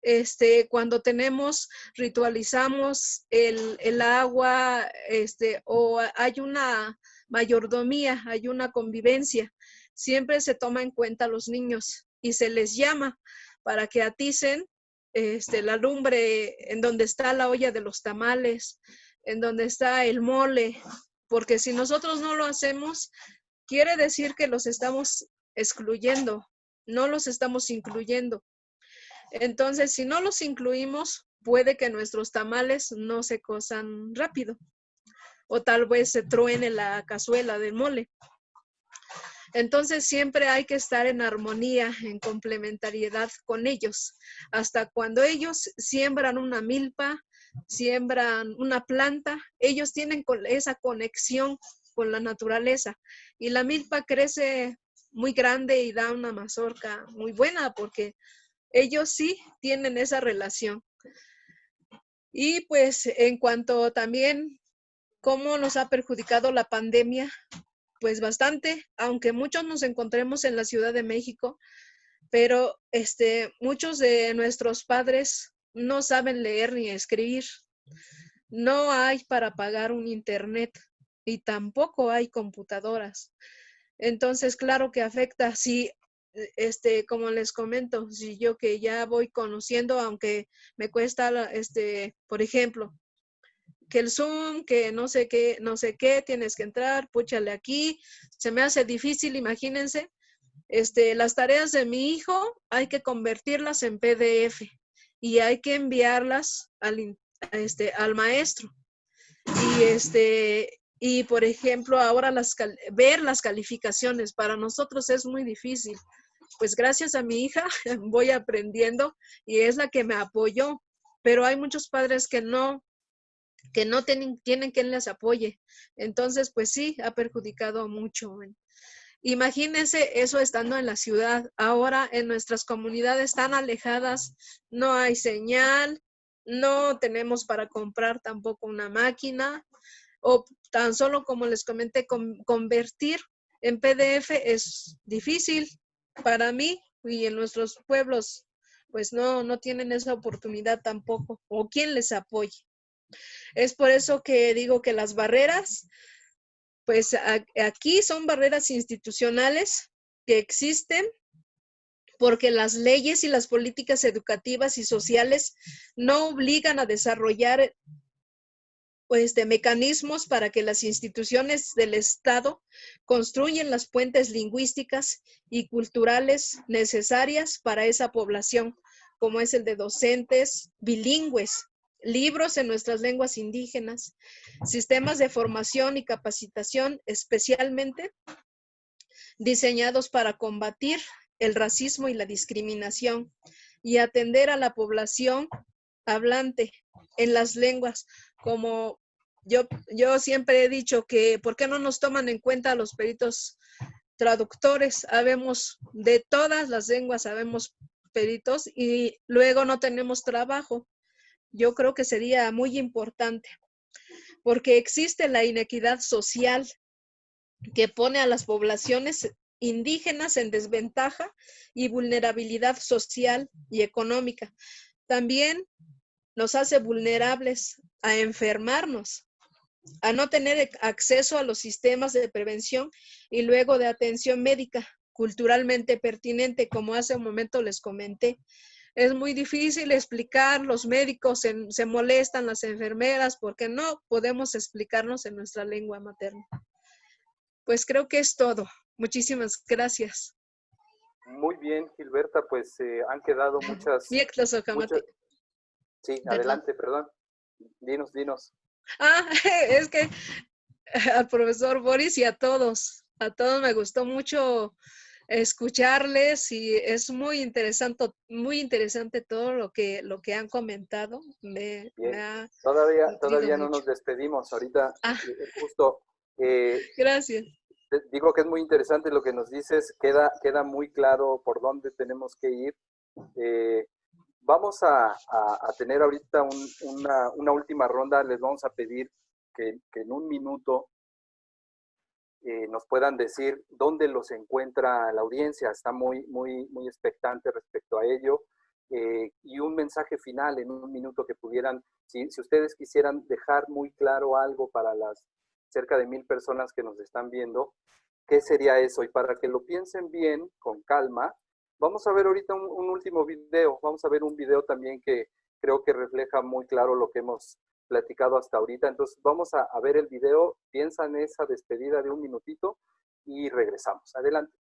Este, cuando tenemos, ritualizamos el, el agua, este, o hay una mayordomía, hay una convivencia, siempre se toma en cuenta a los niños y se les llama para que aticen este, la lumbre en donde está la olla de los tamales, en donde está el mole, porque si nosotros no lo hacemos, quiere decir que los estamos excluyendo, no los estamos incluyendo. Entonces, si no los incluimos, puede que nuestros tamales no se cosan rápido o tal vez se truene la cazuela del mole. Entonces siempre hay que estar en armonía, en complementariedad con ellos. Hasta cuando ellos siembran una milpa, siembran una planta, ellos tienen esa conexión con la naturaleza. Y la milpa crece muy grande y da una mazorca muy buena porque ellos sí tienen esa relación. Y pues en cuanto también cómo nos ha perjudicado la pandemia, pues bastante, aunque muchos nos encontremos en la Ciudad de México, pero este, muchos de nuestros padres no saben leer ni escribir. No hay para pagar un internet y tampoco hay computadoras. Entonces, claro que afecta, si, este, como les comento, si yo que ya voy conociendo, aunque me cuesta, este, por ejemplo, que el Zoom, que no sé qué, no sé qué, tienes que entrar, púchale aquí. Se me hace difícil, imagínense. Este, las tareas de mi hijo hay que convertirlas en PDF y hay que enviarlas al, este, al maestro. Y este, y por ejemplo, ahora las, ver las calificaciones para nosotros es muy difícil. Pues gracias a mi hija voy aprendiendo y es la que me apoyó. Pero hay muchos padres que no, que no tienen, tienen quien les apoye. Entonces, pues sí, ha perjudicado mucho. Imagínense eso estando en la ciudad. Ahora en nuestras comunidades tan alejadas no hay señal, no tenemos para comprar tampoco una máquina o tan solo como les comenté, convertir en PDF es difícil para mí y en nuestros pueblos pues no, no tienen esa oportunidad tampoco o quien les apoye. Es por eso que digo que las barreras, pues aquí son barreras institucionales que existen porque las leyes y las políticas educativas y sociales no obligan a desarrollar pues, mecanismos para que las instituciones del Estado construyan las puentes lingüísticas y culturales necesarias para esa población, como es el de docentes bilingües libros en nuestras lenguas indígenas, sistemas de formación y capacitación especialmente diseñados para combatir el racismo y la discriminación y atender a la población hablante en las lenguas, como yo, yo siempre he dicho que, ¿por qué no nos toman en cuenta los peritos traductores? Habemos de todas las lenguas, sabemos peritos y luego no tenemos trabajo yo creo que sería muy importante, porque existe la inequidad social que pone a las poblaciones indígenas en desventaja y vulnerabilidad social y económica. También nos hace vulnerables a enfermarnos, a no tener acceso a los sistemas de prevención y luego de atención médica culturalmente pertinente, como hace un momento les comenté es muy difícil explicar, los médicos se, molestan, las enfermeras, porque no podemos explicarnos en nuestra lengua materna. Pues creo que es todo. Muchísimas gracias. Muy bien, Gilberta, pues eh, han quedado muchas... muchas... Sí, adelante, perdón. Dinos, dinos. Ah, es que al profesor Boris y a todos, a todos me gustó mucho escucharles y es muy interesante, muy interesante todo lo que, lo que han comentado. Me, todavía todavía no nos despedimos. Ahorita ah. eh, eh, justo... Eh, Gracias. Digo que es muy interesante lo que nos dices. Queda, queda muy claro por dónde tenemos que ir. vamos a, tener ahorita una, una, última ronda. Les vamos a pedir que, que en un minuto eh, nos puedan decir dónde los encuentra la audiencia. Está muy, muy, muy expectante respecto a ello. Eh, y un mensaje final en un minuto que pudieran, si, si ustedes quisieran dejar muy claro algo para las cerca de mil personas que nos están viendo, ¿qué sería eso? Y para que lo piensen bien, con calma, vamos a ver ahorita un, un último video. Vamos a ver un video también que creo que refleja muy claro lo que hemos platicado hasta ahorita. Entonces vamos a, ver el video, piensa en esa despedida de un minutito y regresamos. Adelante.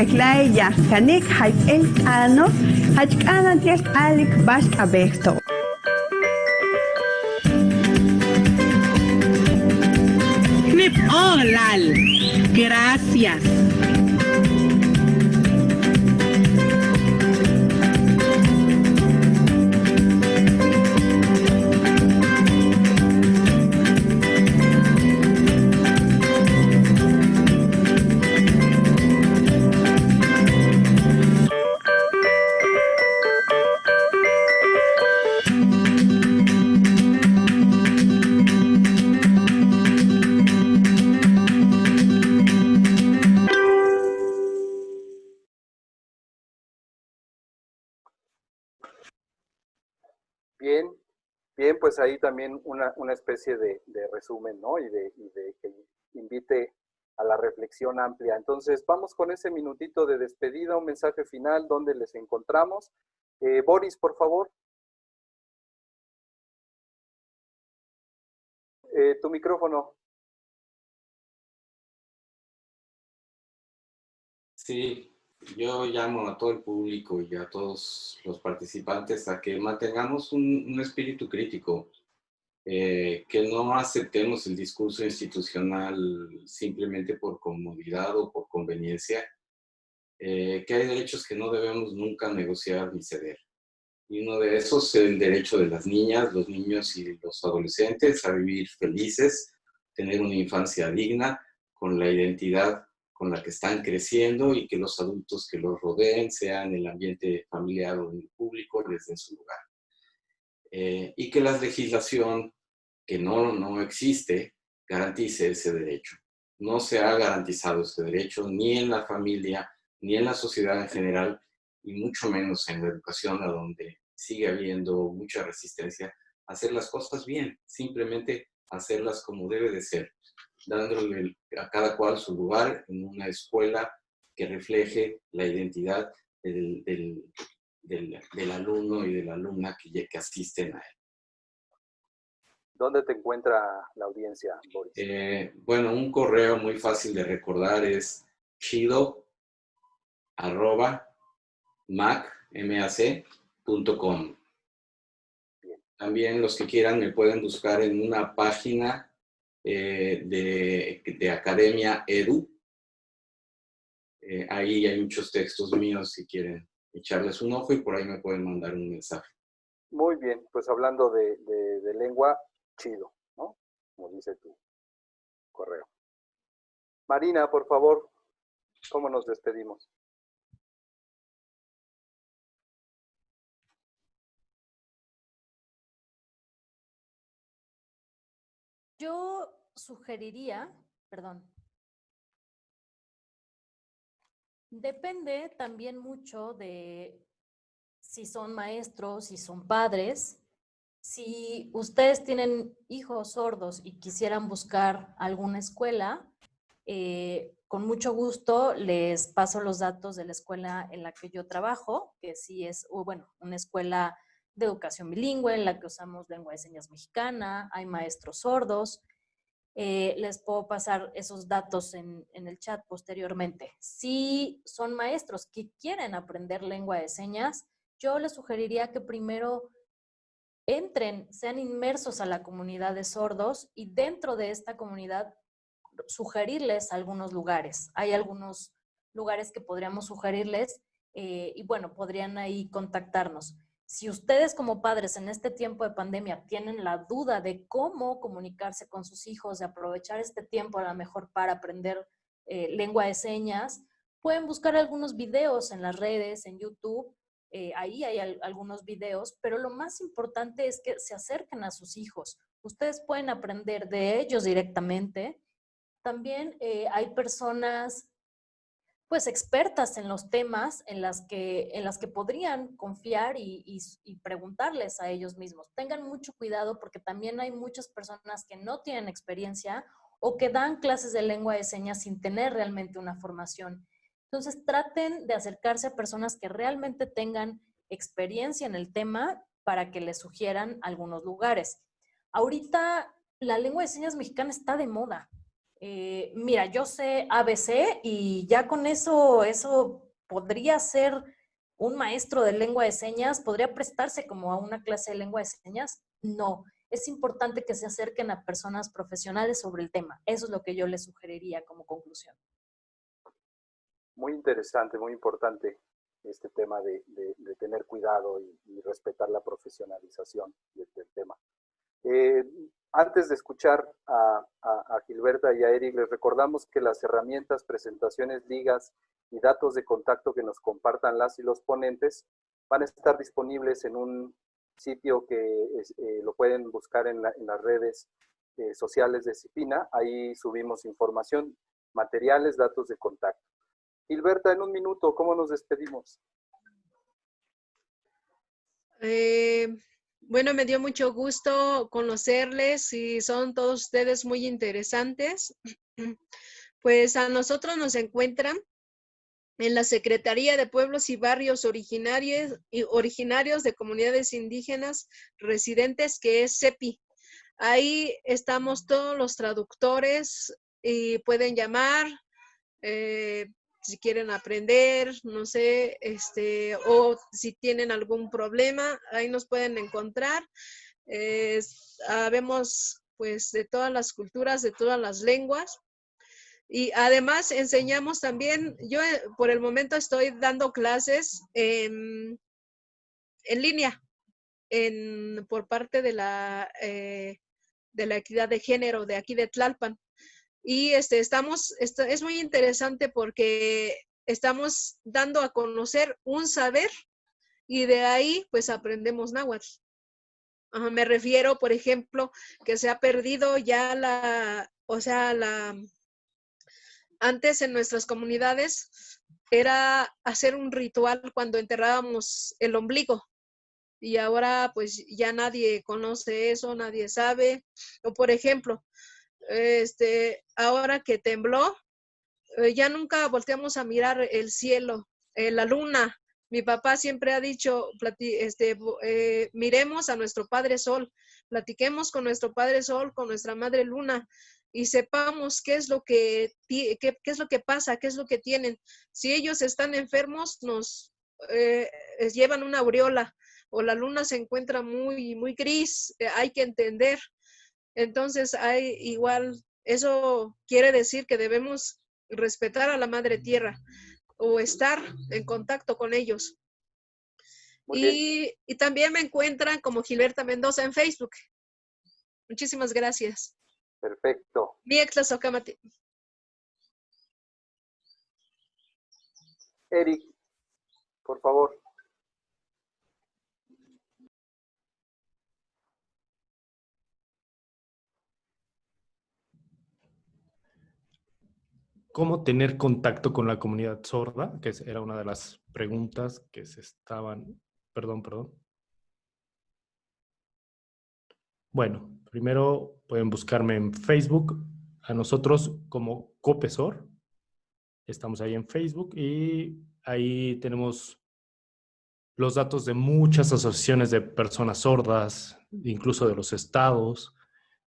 Isabelish beklai ya kanik haik el alik. Gracias. Bien, pues ahí también una, una especie de, de resumen, ¿no? Y de, y de que invite a la reflexión amplia. Entonces, vamos con ese minutito de despedida, un mensaje final, donde les encontramos. Eh, Boris, por favor. Eh, tu micrófono. Sí, yo llamo a todo el público y a todos los participantes a que mantengamos un, un espíritu crítico, eh, que no aceptemos el discurso institucional simplemente por comodidad o por conveniencia, eh, que hay derechos que no debemos nunca negociar ni ceder. Y uno de esos es el derecho de las niñas, los niños y los adolescentes a vivir felices, tener una infancia digna, con la identidad con la que están creciendo y que los adultos que los rodeen, sean en el ambiente familiar o en el público, les den su lugar. Eh, y que la legislación que no, no existe garantice ese derecho. No se ha garantizado ese derecho ni en la familia, ni en la sociedad en general, y mucho menos en la educación, a donde sigue habiendo mucha resistencia a hacer las cosas bien, simplemente hacerlas como debe de ser, dándole a cada cual su lugar en una escuela que refleje la identidad del, del, del, del alumno y de la alumna que, que asisten a él. ¿Dónde te encuentra la audiencia, Boris? Eh, bueno, un correo muy fácil de recordar es chido arroba mac.com. También los que quieran me pueden buscar en una página eh, de, de, Academia Edu. Eh, ahí hay muchos textos míos si quieren echarles un ojo y por ahí me pueden mandar un mensaje. Muy bien, pues hablando de, de, de lengua, chido, ¿no? Como dice tu correo. Marina, por favor, ¿cómo nos despedimos? Yo sugeriría, perdón, depende también mucho de si son maestros, si son padres. Si ustedes tienen hijos sordos y quisieran buscar alguna escuela, eh, con mucho gusto les paso los datos de la escuela en la que yo trabajo, que sí es, bueno, una escuela de educación bilingüe en la que usamos lengua de señas mexicana, hay maestros sordos. Eh, les puedo pasar esos datos en, el chat posteriormente. Si son maestros que quieren aprender lengua de señas, yo les sugeriría que primero entren, sean inmersos a la comunidad de sordos y dentro de esta comunidad sugerirles algunos lugares. Hay algunos lugares que podríamos sugerirles eh, y bueno, podrían ahí contactarnos. Si ustedes como padres en este tiempo de pandemia tienen la duda de cómo comunicarse con sus hijos, de aprovechar este tiempo a lo mejor para aprender eh, lengua de señas, pueden buscar algunos videos en las redes, en YouTube, eh, ahí hay algunos videos, pero lo más importante es que se acerquen a sus hijos. Ustedes pueden aprender de ellos directamente. También eh, hay personas pues expertas en los temas en las que, en las que podrían confiar y, y, preguntarles a ellos mismos. Tengan mucho cuidado porque también hay muchas personas que no tienen experiencia o que dan clases de lengua de señas sin tener realmente una formación. Entonces traten de acercarse a personas que realmente tengan experiencia en el tema para que les sugieran algunos lugares. Ahorita la lengua de señas mexicana está de moda. Eh, mira, yo sé ABC y ya con eso, eso podría ser un maestro de lengua de señas, podría prestarse como a una clase de lengua de señas. No, es importante que se acerquen a personas profesionales sobre el tema. Eso es lo que yo les sugeriría como conclusión. Muy interesante, muy importante este tema de, tener cuidado y, respetar la profesionalización del tema. Eh, antes de escuchar a, Gilberta y a Eric, les recordamos que las herramientas, presentaciones, ligas y datos de contacto que nos compartan las y los ponentes van a estar disponibles en un sitio que eh, lo pueden buscar en, las redes eh, sociales de CIPINA. Ahí subimos información, materiales, datos de contacto. Gilberta, en un minuto, ¿cómo nos despedimos? Eh, bueno, me dio mucho gusto conocerles y son todos ustedes muy interesantes. Pues a nosotros nos encuentran en la Secretaría de Pueblos y Barrios originarios, y originarios de comunidades indígenas residentes, que es CEPI. Ahí estamos todos los traductores y pueden llamar, eh, si quieren aprender, no sé, este, o si tienen algún problema, ahí nos pueden encontrar. Eh, sabemos pues de todas las culturas, de todas las lenguas. Y además enseñamos también, yo eh, por el momento estoy dando clases en, línea en, por parte de la, eh, de la equidad de género de aquí de Tlalpan. Y este, estamos, es muy interesante porque estamos dando a conocer un saber y de ahí pues aprendemos náhuatl. me refiero, por ejemplo, que se ha perdido ya la, o sea, la, antes en nuestras comunidades era hacer un ritual cuando enterrábamos el ombligo. Y ahora pues ya nadie conoce eso, nadie sabe. O por ejemplo, este, ahora que tembló, eh, ya nunca volteamos a mirar el cielo, eh, la luna. Mi papá siempre ha dicho, este, eh, miremos a nuestro Padre Sol, platiquemos con nuestro Padre Sol, con nuestra Madre Luna y sepamos qué es lo que qué, es lo que pasa, qué es lo que tienen. Si ellos están enfermos, nos llevan una aureola o la luna se encuentra muy muy gris, hay que entender entonces, hay igual, eso quiere decir que debemos respetar a la madre tierra o estar en contacto con ellos. Y, también me encuentran como Gilberta Mendoza en Facebook. Muchísimas gracias. Perfecto. Mi Eric, por favor. ¿Cómo tener contacto con la comunidad sorda? Que era una de las preguntas que se estaban... Perdón, perdón. Bueno, primero pueden buscarme en Facebook, a nosotros como Copesor. Estamos ahí en Facebook y ahí tenemos los datos de muchas asociaciones de personas sordas, incluso de los estados.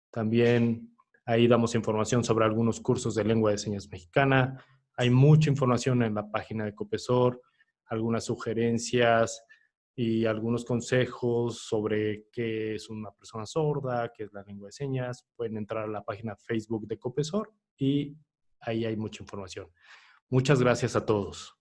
También Ahí damos información sobre algunos cursos de lengua de señas mexicana. Hay mucha información en la página de Copesor, algunas sugerencias y algunos consejos sobre qué es una persona sorda, qué es la lengua de señas. Pueden entrar a la página Facebook de Copesor y ahí hay mucha información. Muchas gracias a todos.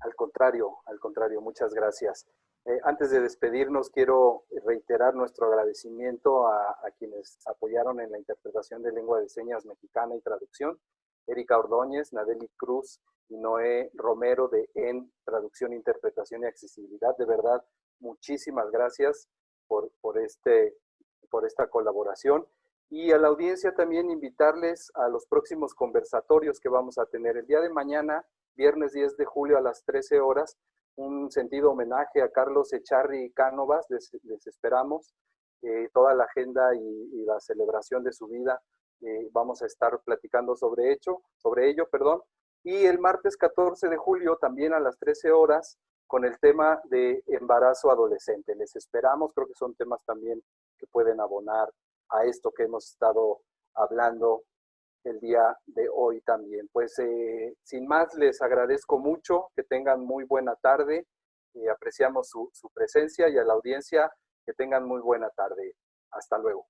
Al contrario, al contrario, muchas gracias. Eh, antes de despedirnos, quiero reiterar nuestro agradecimiento a, a, quienes apoyaron en la interpretación de lengua de señas mexicana y traducción. Erika Ordóñez, Nadeli Cruz y Noé Romero de EN, Traducción, Interpretación y Accesibilidad. De verdad, muchísimas gracias por, por, este, por esta colaboración. Y a la audiencia también invitarles a los próximos conversatorios que vamos a tener el día de mañana, viernes 10 de julio a las 13 horas, un sentido homenaje a Carlos Echarri Cánovas, les, les esperamos, eh, toda la agenda y, la celebración de su vida, eh, vamos a estar platicando sobre, hecho, sobre ello. Perdón. Y el martes 14 de julio, también a las 13 horas, con el tema de embarazo adolescente. Les esperamos, creo que son temas también que pueden abonar a esto que hemos estado hablando el día de hoy también. Pues eh, sin más, les agradezco mucho, que tengan muy buena tarde, y apreciamos su, su presencia y a la audiencia que tengan muy buena tarde. Hasta luego.